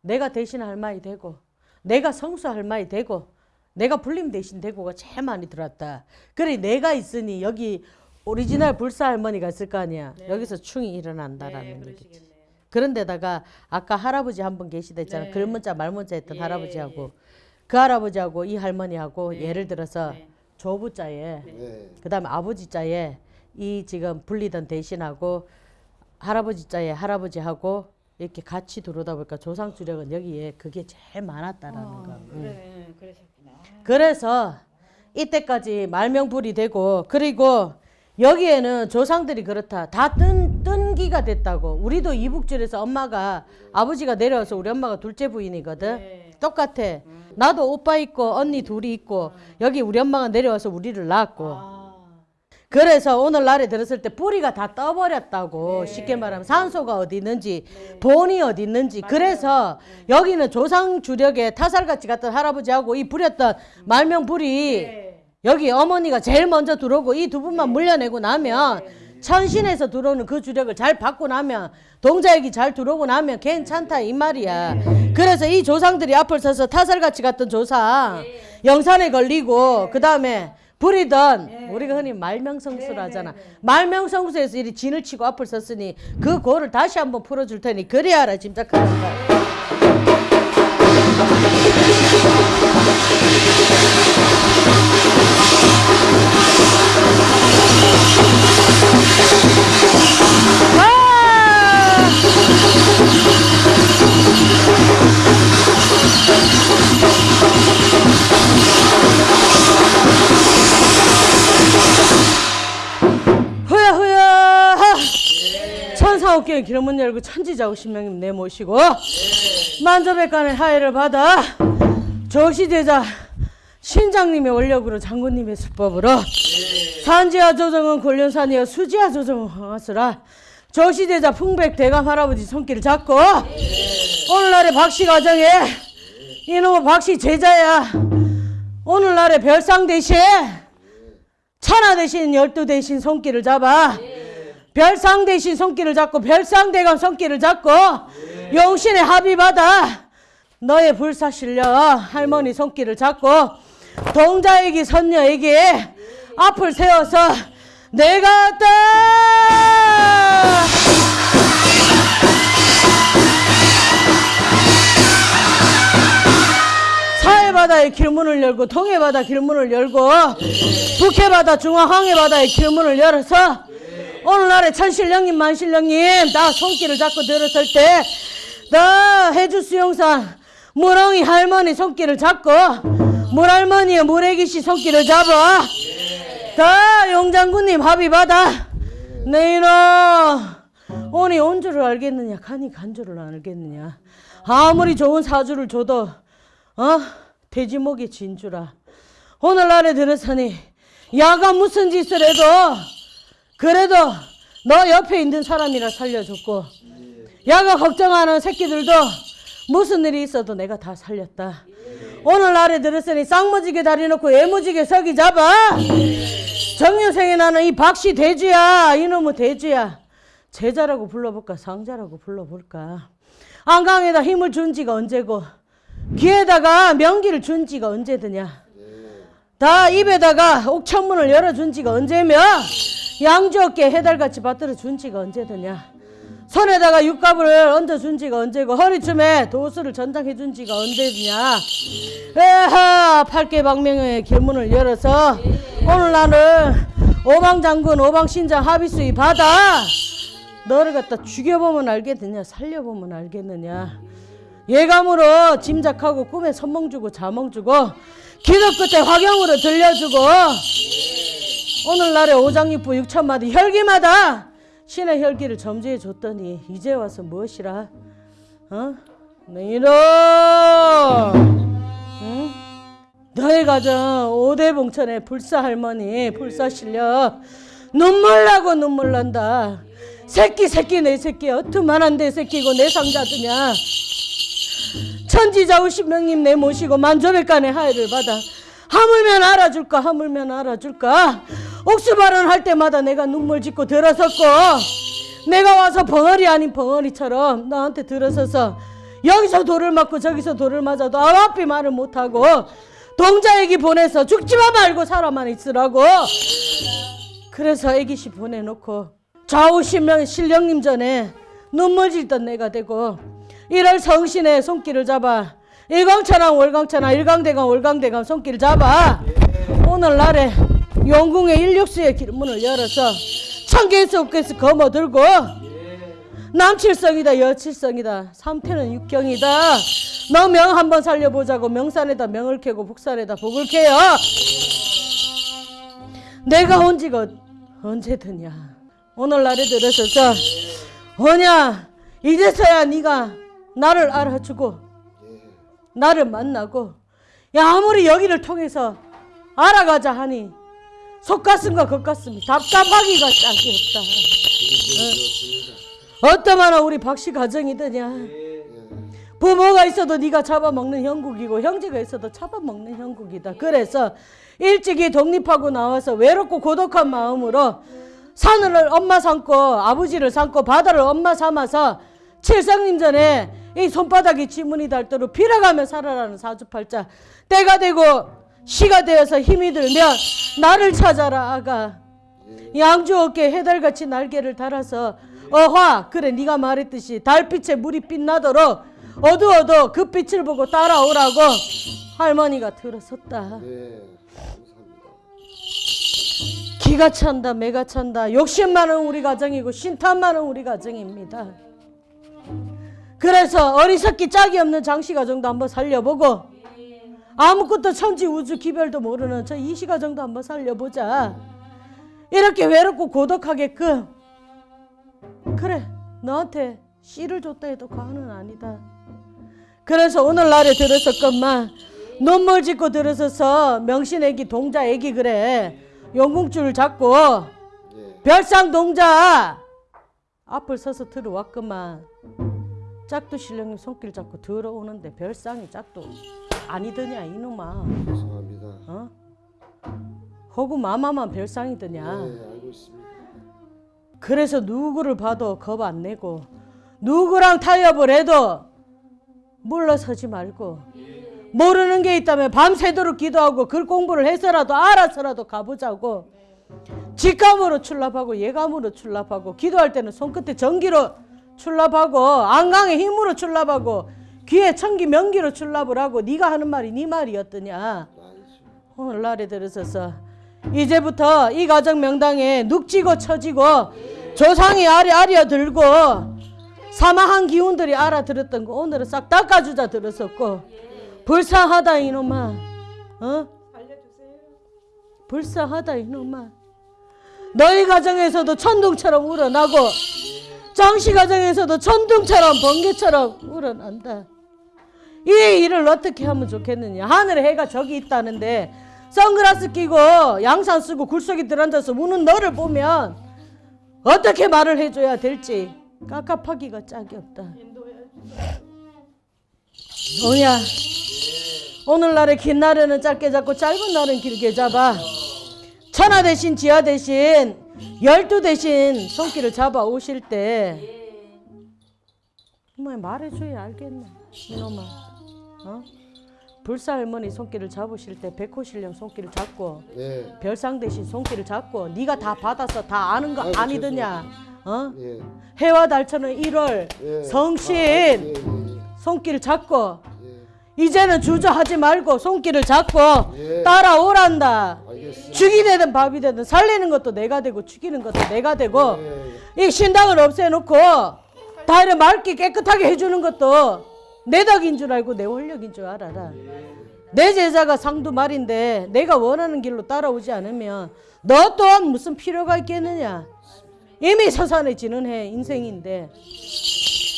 내가 대신 할 말이 되고 내가 성수할 말이 되고 내가 불림 대신 되고가 제일 많이 들었다. 그래 내가 있으니 여기 오리지널 불사 할머니가 있을 거 아니야. 여기서 충이 일어난다라는 얘기지. 그런데다가 아까 할아버지 한 분 계시다 했잖아. 글문자 말문자 했던 할아버지하고 그 할아버지하고 이 할머니하고 예를 들어서 조부자에 네. 그다음에 아버지 자에 이 지금 불리던 대신하고 할아버지 자에 할아버지하고 이렇게 같이 들어오다 보니까 조상 주력은 여기에 그게 제일 많았다라는 거. 응. 그래서 이때까지 말명불이 되고 그리고 여기에는 조상들이 그렇다. 다 뜬, 뜬기가 됐다고. 우리도 이북줄에서 엄마가 아버지가 내려와서 우리 엄마가 둘째 부인이거든. 똑같아. 나도 오빠 있고 언니 둘이 있고 여기 우리 엄마가 내려와서 우리를 낳았고. 그래서 오늘날에 들었을 때 뿌리가 다 떠버렸다고 쉽게 말하면 산소가 어디 있는지 본이 어디 있는지. 그래서 여기는 조상 주력에 타살같이 갔던 할아버지하고 이 부렸던 말명 불이 여기 어머니가 제일 먼저 들어오고 이 두 분만 물려내고 나면 천신에서 들어오는 그 주력을 잘 받고 나면 동자액이 잘 들어오고 나면 괜찮다 이 말이야. 그래서 이 조상들이 앞을 서서 타살같이 갔던 조상 영산에 걸리고 그 다음에 부리던 우리가 흔히 말명성수를 하잖아. 말명성수에서 이리 진을 치고 앞을 섰으니 그 고를 다시 한번 풀어줄 테니 그래야 알아 짐작하는 거야. 천사옥경의 기름문 열고 천지자고 신명님 내모시고 만저백간의 하해를 받아 조시대자 신장님의 원력으로 장군님의 수법으로 산지하 조정은 권련산이여 수지하 조정은 황하수라 조시대자 풍백 대감 할아버지 손길을 잡고 오늘날의 박씨 가정에 이놈의 박씨 제자야. 오늘날의 별상 대신 천하 대신 열두 대신 손길을 잡아 별상 대신 손길을 잡고 별상 대감 손길을 잡고 용신의 합의 받아 너의 불사 실려 할머니 손길을 잡고 동자에게 선녀에게 앞을 세워서 내가 왔다! 사해바다의 길문을 열고 동해 바다 길문을 열고 북해 바다 중화항해 바다의 길문을 열어서 오늘날의 천신령님 만신령님 나 손길을 잡고 들었을 때 나 해주 수용산 무렁이 할머니 손길을 잡고 물할머니의 물애기씨 손길을 잡아. 다 용장군님 합의 받아. 내 이놈 오니 온 줄을 알겠느냐? 가니 간 줄을 안 알겠느냐? 아무리 좋은 사주를 줘도 어? 돼지목이 진주라. 오늘날에 들어서니 야가 무슨 짓을 해도 그래도 너 옆에 있는 사람이라 살려줬고 야가 걱정하는 새끼들도 무슨 일이 있어도 내가 다 살렸다. 오늘날에 들었으니 쌍무지게 다리 놓고 애무지게 서기 잡아. 정유생이 나는 이 박씨 대주야. 이놈의 대주야. 제자라고 불러볼까 상자라고 불러볼까. 안강에다 힘을 준 지가 언제고 귀에다가 명기를 준 지가 언제드냐. 다 입에다가 옥천문을 열어준 지가 언제며 양주 어깨 해달같이 받들어 준 지가 언제드냐. 손에다가 육갑을 얹어준 지가 언제고 허리춤에 도수를 전당해 준 지가 언제냐. 에하 팔개방명의 길문을 열어서 오늘 나는 오방장군 오방신장 합의수의 받아 너를 갖다 죽여보면 알겠느냐 살려보면 알겠느냐 예감으로 짐작하고 꿈에 선몽 주고 자몽 주고 기도 끝에 화경으로 들려주고 오늘날에 오장육부 육천마디 혈기마다 신의 혈기를 점지해 줬더니 이제 와서 무엇이라? 어? 네, 이놈 응? 너의 가정 오대봉천의 불사 할머니 불사 실력. 눈물 나고 눈물 난다. 새끼 새끼 내 새끼 어트만한 내 새끼고 내 상자 드냐? 천지자우 신명님 내 모시고 만조백간의 하해를 받아. 하물면 알아줄까 하물면 알아줄까 옥수발언 할 때마다 내가 눈물 짓고 들어섰고 내가 와서 벙어리 아닌 벙어리처럼 나한테 들어서서 여기서 돌을 맞고 저기서 돌을 맞아도 아와피 말을 못하고 동자 애기 보내서 죽지마 말고 살아만 있으라고. 그래서 애기씨 보내놓고 좌우 신명 신령님 전에 눈물 질던 내가 되고 이럴 성신의 손길을 잡아 일광천왕 월광천왕 일광대강 월광대강 손길을 잡아 오늘날에 용궁의 일육수의 길문을 열어서 천개에서 옥개에서 거머들고 남칠성이다 여칠성이다 삼태는 육경이다. 너 명 한번 살려보자고 명산에다 명을 캐고 북산에다 복을 캐요. 내가 온 지가 언제드냐? 오늘날에 들어서서 뭐냐? 이제서야 네가 나를 알아주고 나를 만나고 야 아무리 여기를 통해서 알아가자 하니 속가슴과 겉가슴이 답답하기가 짝이 없다 어? 어떠마나 우리 박씨 가정이더냐 부모가 있어도 네가 잡아먹는 형국이고 형제가 있어도 잡아먹는 형국이다. 그래서 일찍이 독립하고 나와서 외롭고 고독한 마음으로 산을 엄마 삼고 아버지를 삼고 바다를 엄마 삼아서 칠성님 전에 이 손바닥이 지문이 닳도록 빌어가며 살아라는 사주팔자 때가 되고 시가 되어서 힘이 들면 나를 찾아라 아가. 양주 어깨 해달같이 날개를 달아서 어화 그래 네가 말했듯이 달빛에 물이 빛나도록 어두워도 그 빛을 보고 따라오라고 할머니가 들어섰다. 네. 기가 찬다 매가 찬다. 욕심 많은 우리 가정이고 신탄 많은 우리 가정입니다. 그래서 어리석기 짝이 없는 장씨 가정도 한번 살려보고 아무것도 천지 우주 기별도 모르는 저 이씨 가정도 한번 살려보자. 이렇게 외롭고 고독하게끔 그래 너한테 씨를 줬다 해도 과언은 아니다. 그래서 오늘날에 들었었건만 눈물 짓고 들어서서 명신애기 동자애기 그래. 용궁줄 잡고 예, 별상 동자 앞을 서서 들어왔구만 짝도 신령님 손길 잡고 들어오는데 별상이 짝도 아니더냐 이놈아 죄송합니다. 어? 허구 마마만 별상이더냐 네, 알고 있습니다. 그래서 누구를 봐도 겁 안 내고 누구랑 타협을 해도 물러서지 말고 모르는 게 있다면 밤새도록 기도하고 글 공부를 해서라도 알아서라도 가보자고 직감으로 출납하고 예감으로 출납하고 기도할 때는 손끝에 전기로 출납하고 안강에 힘으로 출납하고 귀에 천기 명기로 출납을 하고 네가 하는 말이 네 말이었더냐. 오늘날에 들어서서 이제부터 이 가정 명당에 눅지고 처지고 조상이 아리 아리어 들고 사마한 기운들이 알아들었던 거 오늘은 싹 닦아주자 들었었고 불쌍하다 이놈아 어? 불쌍하다 이놈아 너희 가정에서도 천둥처럼 우러나고 정씨 가정에서도 천둥처럼 번개처럼 우러난다. 이 일을 어떻게 하면 좋겠느냐. 하늘에 해가 저기 있다는데 선글라스 끼고 양산 쓰고 굴속에 들어앉아서 우는 너를 보면 어떻게 말을 해줘야 될지 깝깝하기가 짝이 없다. 오야 오늘날의 긴 날에는 짧게 잡고 짧은 날은 길게 잡아. 천하 대신 지하 대신 열두 대신 손길을 잡아 오실 때뭐 말해줘야 알겠네 이놈아 어? 불사 할머니 손길을 잡으실 때 백호신령 손길을 잡고 예. 별상 대신 손길을 잡고 네가 다 받아서 다 아는 거 아이고, 아니더냐 어? 예. 해와 달처는 1월 예. 성신 아, 예, 예, 손길 잡고 예. 이제는 주저하지 말고 손길을 잡고 예. 따라오란다 알겠습니다. 죽이 되든 밥이 되든 살리는 것도 내가 되고 죽이는 것도 내가 되고 예. 이 신당을 없애놓고 다 이렇게 맑게 깨끗하게 해주는 것도 내 덕인 줄 알고 내 원력인 줄 알아라. 내 제자가 상두 말인데 내가 원하는 길로 따라오지 않으면 너 또한 무슨 필요가 있겠느냐. 이미 서산해지는 해 인생인데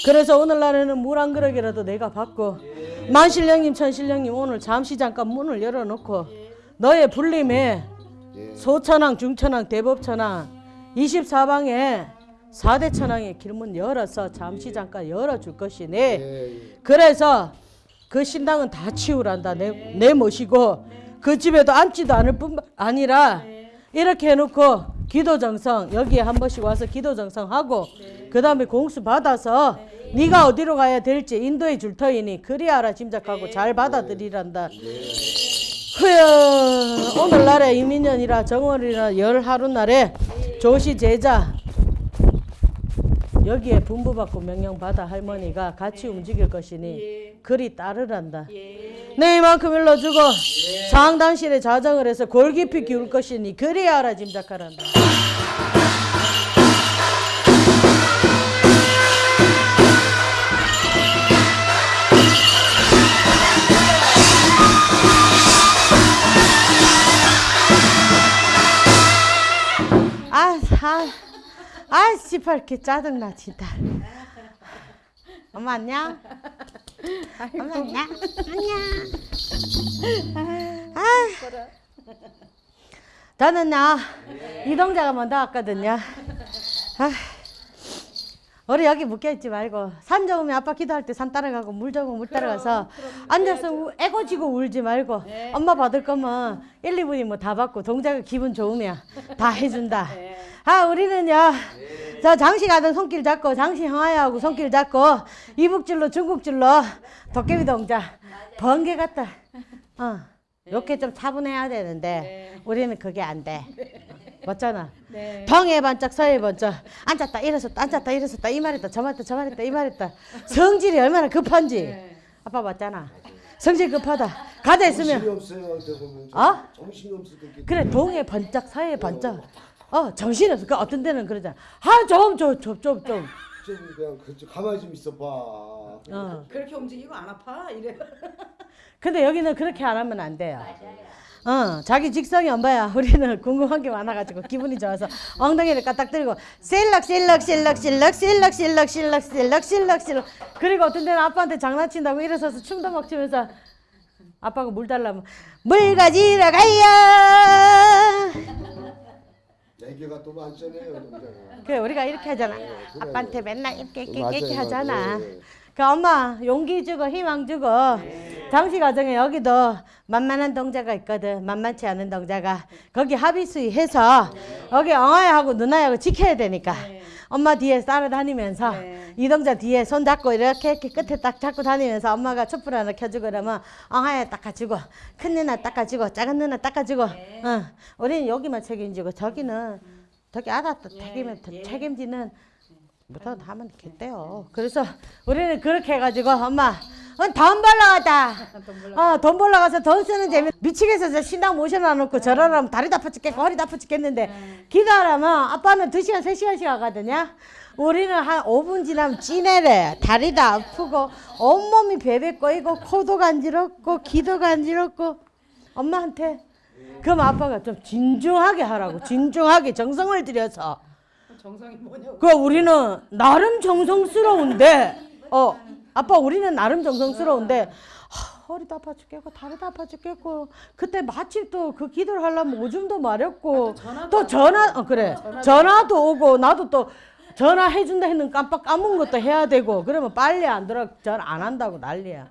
그래서 오늘날에는 물 한 그릇이라도 내가 받고 만신령님 천신령님 오늘 잠시 잠깐 문을 열어놓고 너의 불림에 예. 소천왕 중천왕 대법천왕 24방에 4대 천왕의 길문 열어서 잠시 잠깐 열어줄 것이니 예. 예. 그래서 그 신당은 다 치우란다 내, 내 모시고 그 집에도 앉지도 않을 뿐 아니라 이렇게 해놓고 기도 정성 여기에 한 번씩 와서 기도 정성하고 그 다음에 공수 받아서 네가 어디로 가야 될지 인도해 줄 터이니 그리 알아 짐작하고 잘 받아들이란다. 흐여 오늘날에 이민년이라 정월이라 열 하루 날에 조시 제자 여기에 분부받고 명령받아 할머니가 같이 움직일 것이니 그리 따르란다. 내 이만큼 일러주고 상당실에 자정을 해서 골 깊이 기울 것이니 그리 알아 짐작하란다. 아, 아, 아, 씨발, 이렇게 짜증나, 진짜. 엄마 안녕? 엄마 안녕? 안녕. 아, 나는 나 이동자가 먼저 왔거든요. 아, 우리 여기 묶여있지 말고 산 좋으면 아빠 기도할 때 산 따라가고 물 좋으면 물 따라가서 앉아서 우- 애고지고 울지 말고 엄마 받을 거면 1, 2분이 뭐 다 받고 동자가 기분 좋으면 다 해준다. 아 우리는요 저 장시 가던 손길 잡고 장시 형아야하고 손길 잡고 이북줄로 중국줄로 도깨비 동자 번개 같다. 어. 이렇게 좀 차분해야 되는데 우리는 그게 안 돼. 맞잖아. 동해 반짝 서해 반짝. 앉았다 일어섰다 앉았다 일어섰다. 이 말했다 저 말했다 저 말했다 이 말했다. 성질이 얼마나 급한지. 아빠 맞잖아. 성질 급하다. 가다 정신이 있으면 없어요. 어? 정신이 없을 때 그래 동해 반짝 서해 반짝. 어 정신 없어. 그 어떤 데는 그러잖아. 아좀좀좀좀좀. 좀 그냥 그 가만히 좀 있어봐. 어. 그렇게 움직이고 안 아파? 이래. 근데 여기는 그렇게 안 하면 안 돼요. 어, 자기 직성이 안 봐야 우리는 궁금한 게 많아가지고 기분이 좋아서 엉덩이를 까딱 들고 실럭 실럭 실럭 실럭 실럭 실럭 실럭 실럭 실럭 실럭 그리고 어떤 데는 아빠한테 장난친다고 일어서서 춤도 막 추면서 아빠가 물 달라면 물 가지러 가요 애기가 또 많잖아요. 그래 우리가 이렇게 하잖아 그래. 아빠한테 맨날 이렇게 이렇게. 하잖아. 그 엄마 용기 주고 희망 주고 장시 과정에 여기도 만만한 동자가 있거든. 만만치 않은 동자가. 거기 합의 수위 해서 여기 엉아야하고 누나하고 지켜야 되니까. 엄마 뒤에 따라다니면서 이 동자 뒤에 손 잡고 이렇게 이렇게 끝에 딱 잡고 다니면서 엄마가 촛불 하나 켜주고 그러면 엉아야 닦아주고 큰 누나 닦아주고 작은 누나 닦아주고. 어. 우리는 여기만 책임지고 저기는 저기 알았다 책임 책임지는 못하고 다 하면 됐대요. 그래서 우리는 그렇게 해가지고 엄마 어, 돈 벌러 가자. 어, 돈 벌러 가서 돈 쓰는 재미 미치겠어. 저 신당 모셔놔 놓고 저러라면 다리 다파 죽겠고 허리 다파 죽겠는데 기도하라면 아빠는 두시간세시간씩 하거든요. 우리는 한 5분 지나면 찌내래. 다리도 아프고 온몸이 베베 꼬이고 코도 간지럽고 귀도 간지럽고 엄마한테 그럼 아빠가 좀 진중하게 하라고 진중하게 정성을 들여서 정성이 뭐냐고. 그 우리는 나름 정성스러운데 어 아빠 우리는 나름 정성스러운데 하, 허리도 아파 죽겠고 다리도 아파 죽겠고 그때 마침 또 그 기도를 하려면 오줌도 마렵고 또 전화 어 그래 전화도 오고 나도 또 전화 해준다 했는 깜빡 까먹은 것도 해야 되고 그러면 빨리 안 들어 전 안 한다고 난리야.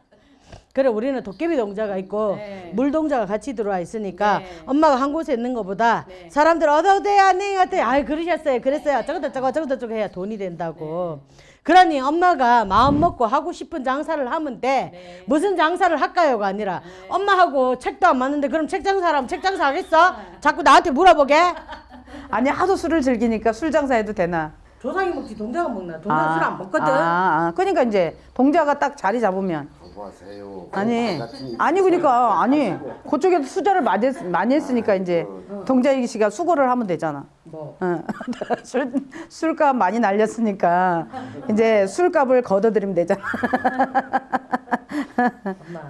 그래 우리는 도깨비 동자가 있고 물 동자가 같이 들어와 있으니까 엄마가 한 곳에 있는 것보다 사람들 어서 오세요 안녕하세요 아이 그러셨어요 그랬어요. 저거다 저거 저거다 저거 해야 돈이 된다고. 그러니 엄마가 마음 먹고 하고 싶은 장사를 하면 돼. 무슨 장사를 할까요가 아니라 엄마하고 책도 안 맞는데 그럼 책 장사라면 책 장사 하겠어? 자꾸 나한테 물어보게? 아니 하도 술을 즐기니까 술 장사해도 되나? 조상이 먹지 동자가 먹나? 동자 술안 먹거든. 아, 아, 그러니까 이제 동자가 딱 자리 잡으면 공부하세요. 아니 아니 그러니까 아니 그쪽에도 수저를 많이, 했, 많이 했으니까 이제 동자이 씨가 수고를 하면 되잖아. 뭐 어. 술 술값 많이 날렸으니까 이제 술값을 걷어들이면 되잖아.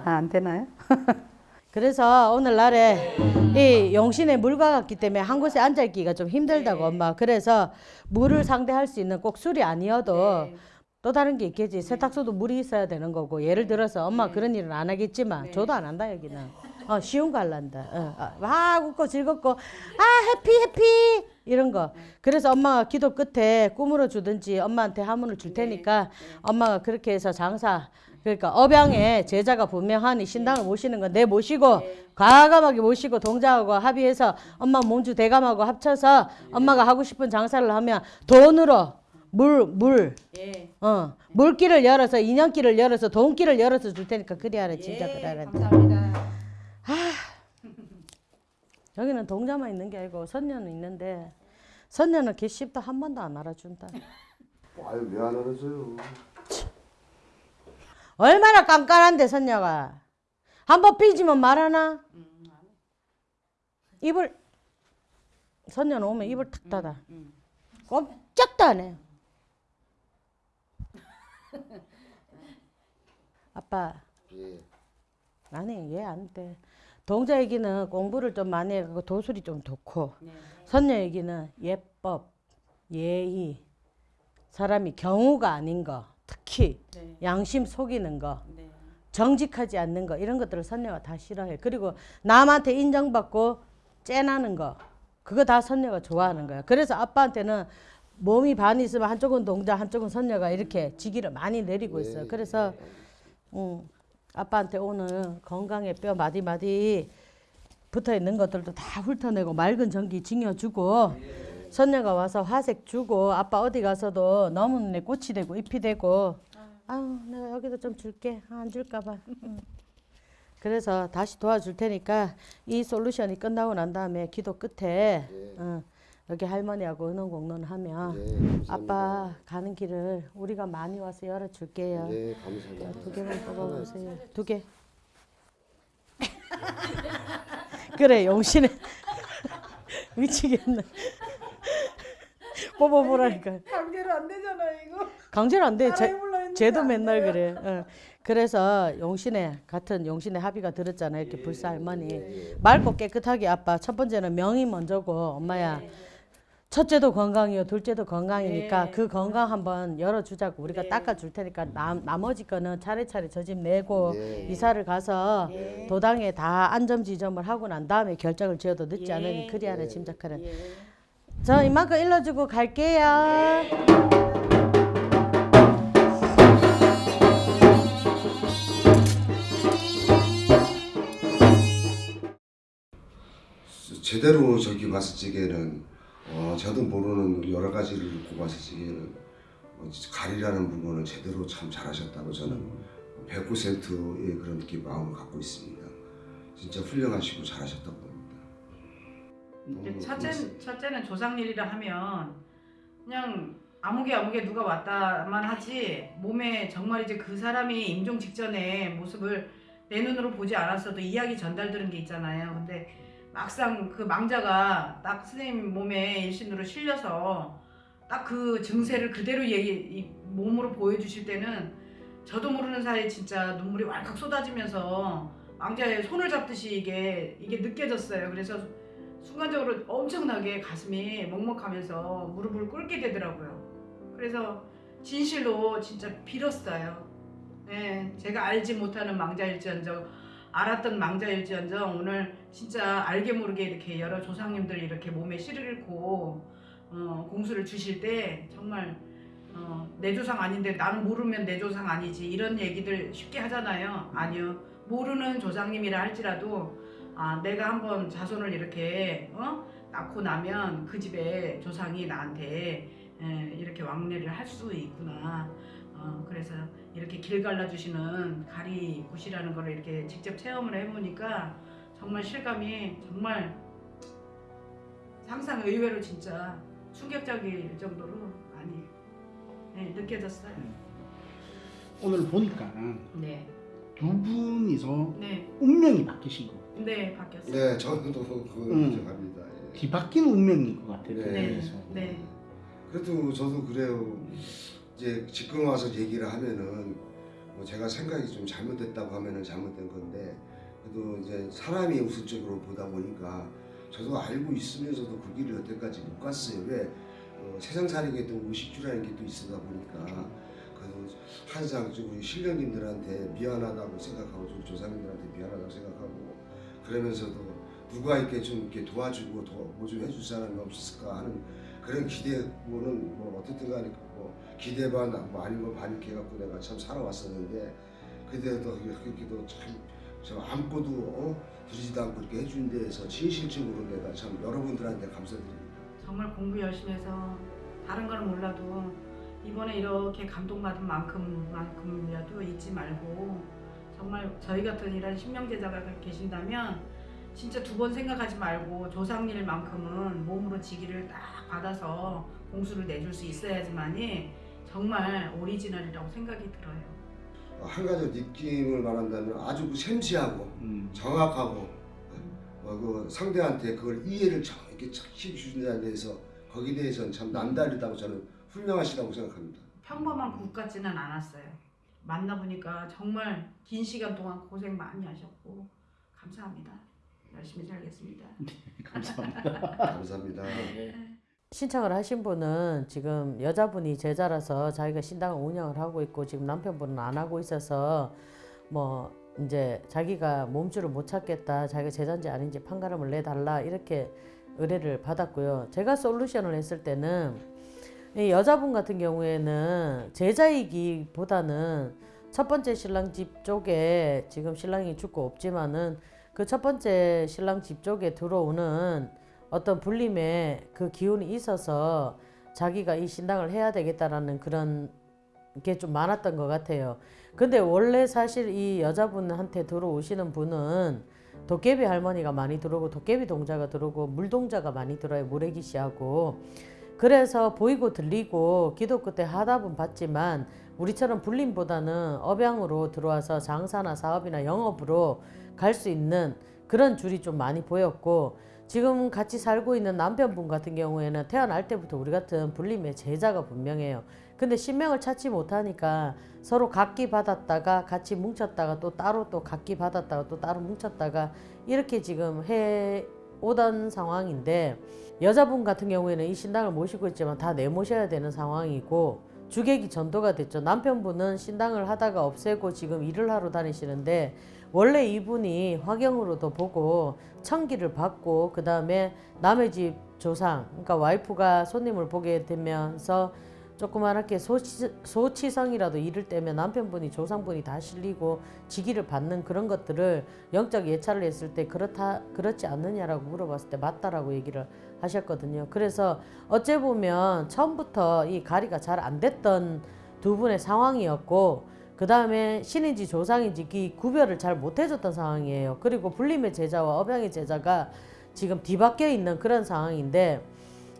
아, 안 되나요? 그래서 오늘날에 이 용신의 물과 같기 때문에 한 곳에 앉아 있기가 좀 힘들다고 엄마. 그래서 물을 상대할 수 있는 꼭 술이 아니어도 또 다른 게 있겠지. 세탁소도 물이 있어야 되는 거고. 예를 들어서 엄마 그런 일은 안 하겠지만 저도 안 한다 여기는. 어, 쉬운 거 할란다. 어, 어, 막 웃고 즐겁고. 아 해피 해피. 이런 거. 그래서 엄마가 기도 끝에 꾸물어 주든지 엄마한테 하문을 줄 테니까 엄마가 그렇게 해서 장사 그러니까 업양에 제자가 분명하니 신당을 모시는 건 내 모시고 과감하게 모시고 동자하고 합의해서 엄마 몸주 대감하고 합쳐서 엄마가 하고 싶은 장사를 하면 돈으로 물 물. 어. 물길을 열어서 인연길을 열어서 돈길을 열어서 줄 테니까 그리 하라 진짜 그리 하라. 여기는 동자만 있는 게 아니고 선녀는 있는데 선녀는 개씹도 한 번도 안 알아준다. 아유 왜 안 알아줘요? 얼마나 깐깐한데 선녀가 한 번 삐지면 말하나? 입을 선녀는 오면 입을 탁 닫아. 꼼짝도 안 해. 아빠 예. 아니 얘 안 돼. 동자 얘기는 공부를 좀 많이 해가고 도술이 좀 좋고 선녀 얘기는 예법, 예의, 사람이 경우가 아닌 거, 특히 양심 속이는 거, 정직하지 않는 거 이런 것들을 선녀가 다 싫어해. 그리고 남한테 인정받고 째나는 거 그거 다 선녀가 좋아하는 거야. 그래서 아빠한테는 몸이 반 있으면 한쪽은 동자, 한쪽은 선녀가 이렇게 지기를 많이 내리고 있어요. 그래서 음, 아빠한테 오늘 건강에 뼈 마디 마디 붙어 있는 것들도 다 훑어내고 맑은 전기 징여주고 선녀가 와서 화색 주고 아빠 어디 가서도 너무 눈에 꽃이 되고 잎이 되고. 아유 내가 여기도 좀 줄게. 아, 안 줄까봐. 음. 그래서 다시 도와줄 테니까 이 솔루션이 끝나고 난 다음에 기도 끝에 어, 여기 할머니하고 은원 공론 하면 예, 감사합니다. 아빠 가는 길을 우리가 많이 와서 열어줄게요. 예 감사합니다. 두 개만 뽑아보세요. 두 개. 그래 용신에 미치겠네. 뽑아보라니까. 강제로 안 되잖아 이거. 강제로 안 돼. 제, 쟤도 안 맨날 돼요. 그래. 어. 그래서 용신에 같은 용신에 합의가 들었잖아요. 이렇게 불사 할머니 맑고 깨끗하게 아빠 첫 번째는 명이 먼저고 엄마야. 첫째도 건강이요, 둘째도 건강이니까 그 건강 한번 열어주자고 우리가 닦아줄 테니까 남, 나머지 거는 차례차례 저 집 내고 예. 이사를 가서 도당에 다 안점 지점을 하고 난 다음에 결정을 지어도 늦지 않으니 그리하라 짐작하라. 저 이만큼 일러주고 갈게요. 제대로 저기 봤을 적에는 어, 저도 모르는 여러 가지를 적에는 어, 가리라는 부분을 제대로 참 잘하셨다고 저는 100%의 그런 느낌 마음을 갖고 있습니다. 진짜 훌륭하시고 잘하셨다고 봅니다. 첫째. 첫째는 조상일이라 하면 그냥 아무개 아무개 누가 왔다만 하지 몸에 정말 이제 그 사람이 임종 직전에 모습을 내 눈으로 보지 않았어도 이야기 전달 들은 게 있잖아요. 근데 막상 그 망자가 딱 선생님 몸에 일신으로 실려서 딱 그 증세를 그대로 얘기 이 몸으로 보여주실 때는 저도 모르는 사이에 진짜 눈물이 왈칵 쏟아지면서 망자의 손을 잡듯이 이게 이게 느껴졌어요. 그래서 순간적으로 엄청나게 가슴이 먹먹하면서 무릎을 꿇게 되더라고요. 그래서 진실로 진짜 빌었어요. 예, 제가 알지 못하는 망자일지언정 알았던 망자일지언정 오늘 진짜 알게 모르게 이렇게 여러 조상님들 이렇게 몸에 씨를 싣고 어, 공수를 주실 때 정말 어, 내 조상 아닌데 나는 모르면 내 조상 아니지 이런 얘기들 쉽게 하잖아요. 아니요 모르는 조상님이라 할지라도 아, 내가 한번 자손을 이렇게 어? 낳고 나면 그 집에 조상이 나한테 에, 이렇게 왕래를 할 수 있구나. 어, 그래서 이렇게 길 갈라주시는 가리 굿이라는 걸 이렇게 직접 체험을 해보니까 정말 실감이 정말 상상 의외로 진짜 충격적일 정도로 많이 네, 느껴졌어요. 오늘 보니까 네, 두 분이서 네, 운명이 바뀌신 거. 네 바뀌었어요. 네, 저도 그거 음. 인정합니다. 예. 뒤바뀐 운명인 것 같아요. 네. 그래서. 네. 그래도 저도 그래요. 이제 지금 와서 얘기를 하면은 뭐 제가 생각이 좀 잘못됐다고 하면은 잘못된 건데 그래도 이제 사람이 우선적으로 보다 보니까 저도 알고 있으면서도 그 길을 여태까지 못 갔어요. 왜 어, 세상살이게 또 의식주라는 게 또 있어다 보니까 그래도 항상 좀 우리 신령님들한테 미안하다고 생각하고 좀 조상님들한테 미안하다고 생각하고 그러면서도 누가 이렇게 좀 이렇게 도와주고 뭐좀 해줄 사람이 없을까 하는 그런 기대고는 뭐 어쨌든 간에 뭐 기대 반, 뭐 아닌 거 반 이렇게 해갖고 내가 참 살아왔었는데 그때도 그렇게도 참저 아무것도 어? 들이지도 않고 이렇게 해준 데에서 진실적으로 내가 참 여러분들한테 감사드립니다. 정말 공부 열심히 해서 다른 걸 몰라도 이번에 이렇게 감동받은 만큼만큼이라도 잊지 말고 정말 저희 같은 이런 신명제자가 계신다면 진짜 두 번 생각하지 말고 조상일만큼은 몸으로 지기를 딱 받아서 공수를 내줄 수 있어야지만이 정말 오리지널이라고 생각이 들어요. 한 가지 느낌을 말한다면 아주 그 샘시하고 음. 정확하고 어, 그 상대한테 그걸 이해를 정 이렇게 착시 주는 데 대해서 거기에 대해서는 참 남다르다고 저는 훌륭하시다고 생각합니다. 평범한 국 같지는 않았어요. 만나보니까 정말 긴 시간 동안 고생 많이 하셨고 감사합니다. 열심히 살겠습니다. 감사합니다. 감사합니다. 신청을 하신 분은 지금 여자분이 제자라서 자기가 신당을 운영을 하고 있고 지금 남편분은 안 하고 있어서 뭐 이제 자기가 몸주를 못 찾겠다 자기가 제자인지 아닌지 판가름을 내달라 이렇게 의뢰를 받았고요. 제가 솔루션을 했을 때는 이 여자분 같은 경우에는 제자이기보다는 첫 번째 신랑 집 쪽에 지금 신랑이 죽고 없지만은 그 첫 번째 신랑 집 쪽에 들어오는 어떤 불림의 그 기운이 있어서 자기가 이 신당을 해야 되겠다라는 그런 게 좀 많았던 것 같아요. 근데 원래 사실 이 여자분한테 들어오시는 분은 도깨비 할머니가 많이 들어오고 도깨비 동자가 들어오고 물동자가 많이 들어요. 무래기 씨하고. 그래서 보이고 들리고 기도 끝에 하답은 받지만 우리처럼 불림보다는 업양으로 들어와서 장사나 사업이나 영업으로 갈 수 있는 그런 줄이 좀 많이 보였고 지금 같이 살고 있는 남편분 같은 경우에는 태어날 때부터 우리 같은 불림의 제자가 분명해요. 근데 신명을 찾지 못하니까 서로 각기 받았다가 같이 뭉쳤다가 또 따로 또 각기 받았다가 또 따로 뭉쳤다가 이렇게 지금 해 오던 상황인데 여자분 같은 경우에는 이 신당을 모시고 있지만 다 내모셔야 되는 상황이고 주객이 전도가 됐죠. 남편분은 신당을 하다가 없애고 지금 일을 하러 다니시는데 원래 이분이 화경으로도 보고 청기를 받고 그 다음에 남의 집 조상 그러니까 와이프가 손님을 보게 되면서 조그만하게 소치, 소치성이라도 이를 때면 남편분이 조상분이 다 실리고 직위를 받는 그런 것들을 영적 예찰을 했을 때 그렇다 그렇지 않느냐라고 물어봤을 때 맞다라고 얘기를 하셨거든요. 그래서 어째 보면 처음부터 이 가리가 잘 안 됐던 두 분의 상황이었고 그 다음에 신인지 조상인지 이 구별을 잘 못해줬던 상황이에요. 그리고 불림의 제자와 업양의 제자가 지금 뒤바뀌어 있는 그런 상황인데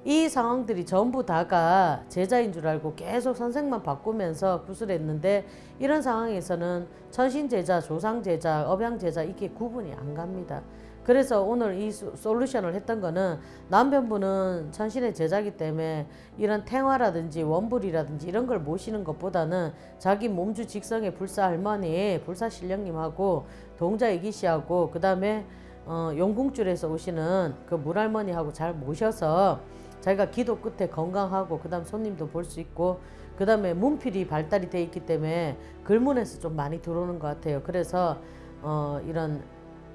이 상황들이 전부 다가 제자인 줄 알고 계속 선생만 바꾸면서 구슬했는데 이런 상황에서는 천신제자, 조상제자, 업양제자 이게 구분이 안 갑니다. 그래서 오늘 이 소- 솔루션을 했던 거는 남편분은 천신의 제자기 때문에 이런 탱화라든지 원불이라든지 이런 걸 모시는 것보다는 자기 몸주 직성의 불사 할머니, 불사 신령님하고 동자 이기씨하고 그 다음에 어, 용궁줄에서 오시는 그 물할머니하고 잘 모셔서 자기가 기도 끝에 건강하고 그 다음 손님도 볼 수 있고 그 다음에 문필이 발달이 돼 있기 때문에 글문에서 좀 많이 들어오는 것 같아요. 그래서 어, 이런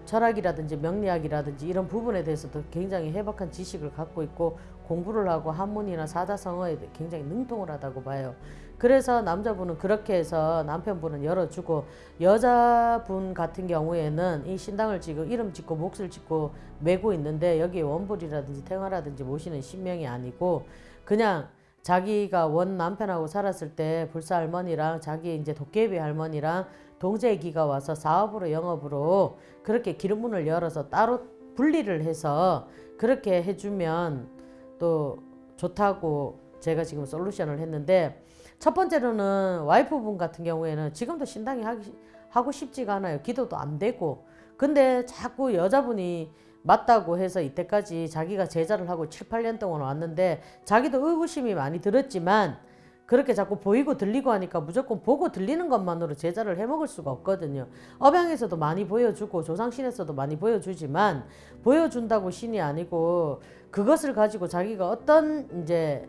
철학이라든지 명리학이라든지 이런 부분에 대해서도 굉장히 해박한 지식을 갖고 있고 공부를 하고 한문이나 사자성어에 굉장히 능통을 하다고 봐요. 그래서 남자분은 그렇게 해서 남편분은 열어주고 여자분 같은 경우에는 이 신당을 지금 이름 짓고 몫을 짓고 메고 있는데 여기에 원불이라든지 태화라든지 모시는 신명이 아니고 그냥 자기가 원 남편하고 살았을 때 불사 할머니랑 자기 이제 도깨비 할머니랑 동재기가 와서 사업으로 영업으로 그렇게 기름문을 열어서 따로 분리를 해서 그렇게 해주면 또 좋다고 제가 지금 솔루션을 했는데 첫 번째로는 와이프분 같은 경우에는 지금도 신당이 하기, 하고 싶지가 않아요. 기도도 안 되고. 근데 자꾸 여자분이 맞다고 해서 이때까지 자기가 제자를 하고 7, 8년 동안 왔는데 자기도 의구심이 많이 들었지만 그렇게 자꾸 보이고 들리고 하니까 무조건 보고 들리는 것만으로 제자를 해먹을 수가 없거든요. 업양에서도 많이 보여주고 조상신에서도 많이 보여주지만 보여준다고 신이 아니고 그것을 가지고 자기가 어떤 이제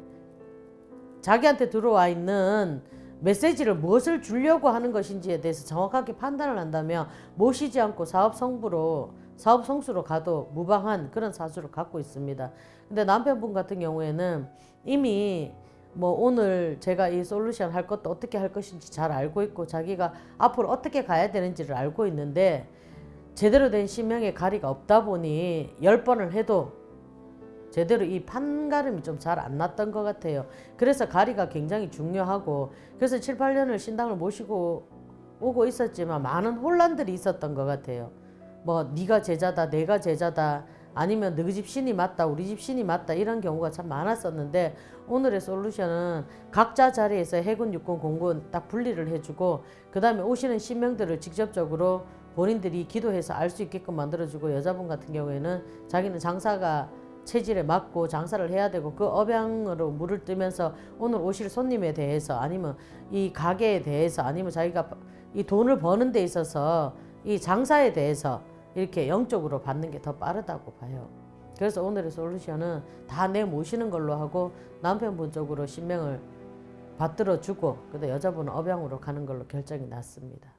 자기한테 들어와 있는 메시지를 무엇을 주려고 하는 것인지에 대해서 정확하게 판단을 한다면 모시지 않고 사업 성부로 사업 성수로 가도 무방한 그런 사주를 갖고 있습니다. 근데 남편분 같은 경우에는 이미 뭐 오늘 제가 이 솔루션 할 것도 어떻게 할 것인지 잘 알고 있고 자기가 앞으로 어떻게 가야 되는지를 알고 있는데 제대로 된 신명의 가리가 없다 보니 열 번을 해도 제대로 이 판가름이 좀 잘 안 났던 것 같아요. 그래서 가리가 굉장히 중요하고 그래서 7, 8년을 신당을 모시고 오고 있었지만 많은 혼란들이 있었던 것 같아요. 뭐 네가 제자다 내가 제자다 아니면 너희 집 신이 맞다 우리 집 신이 맞다 이런 경우가 참 많았었는데 오늘의 솔루션은 각자 자리에서 해군 육군 공군 딱 분리를 해주고 그 다음에 오시는 신명들을 직접적으로 본인들이 기도해서 알 수 있게끔 만들어주고 여자분 같은 경우에는 자기는 장사가 체질에 맞고 장사를 해야 되고 그 업양으로 물을 뜨면서 오늘 오실 손님에 대해서 아니면 이 가게에 대해서 아니면 자기가 이 돈을 버는 데 있어서 이 장사에 대해서 이렇게 영적으로 받는 게 더 빠르다고 봐요. 그래서 오늘의 솔루션은 다 내 모시는 걸로 하고 남편분 쪽으로 신명을 받들어 주고 근데 여자분은 업양으로 가는 걸로 결정이 났습니다.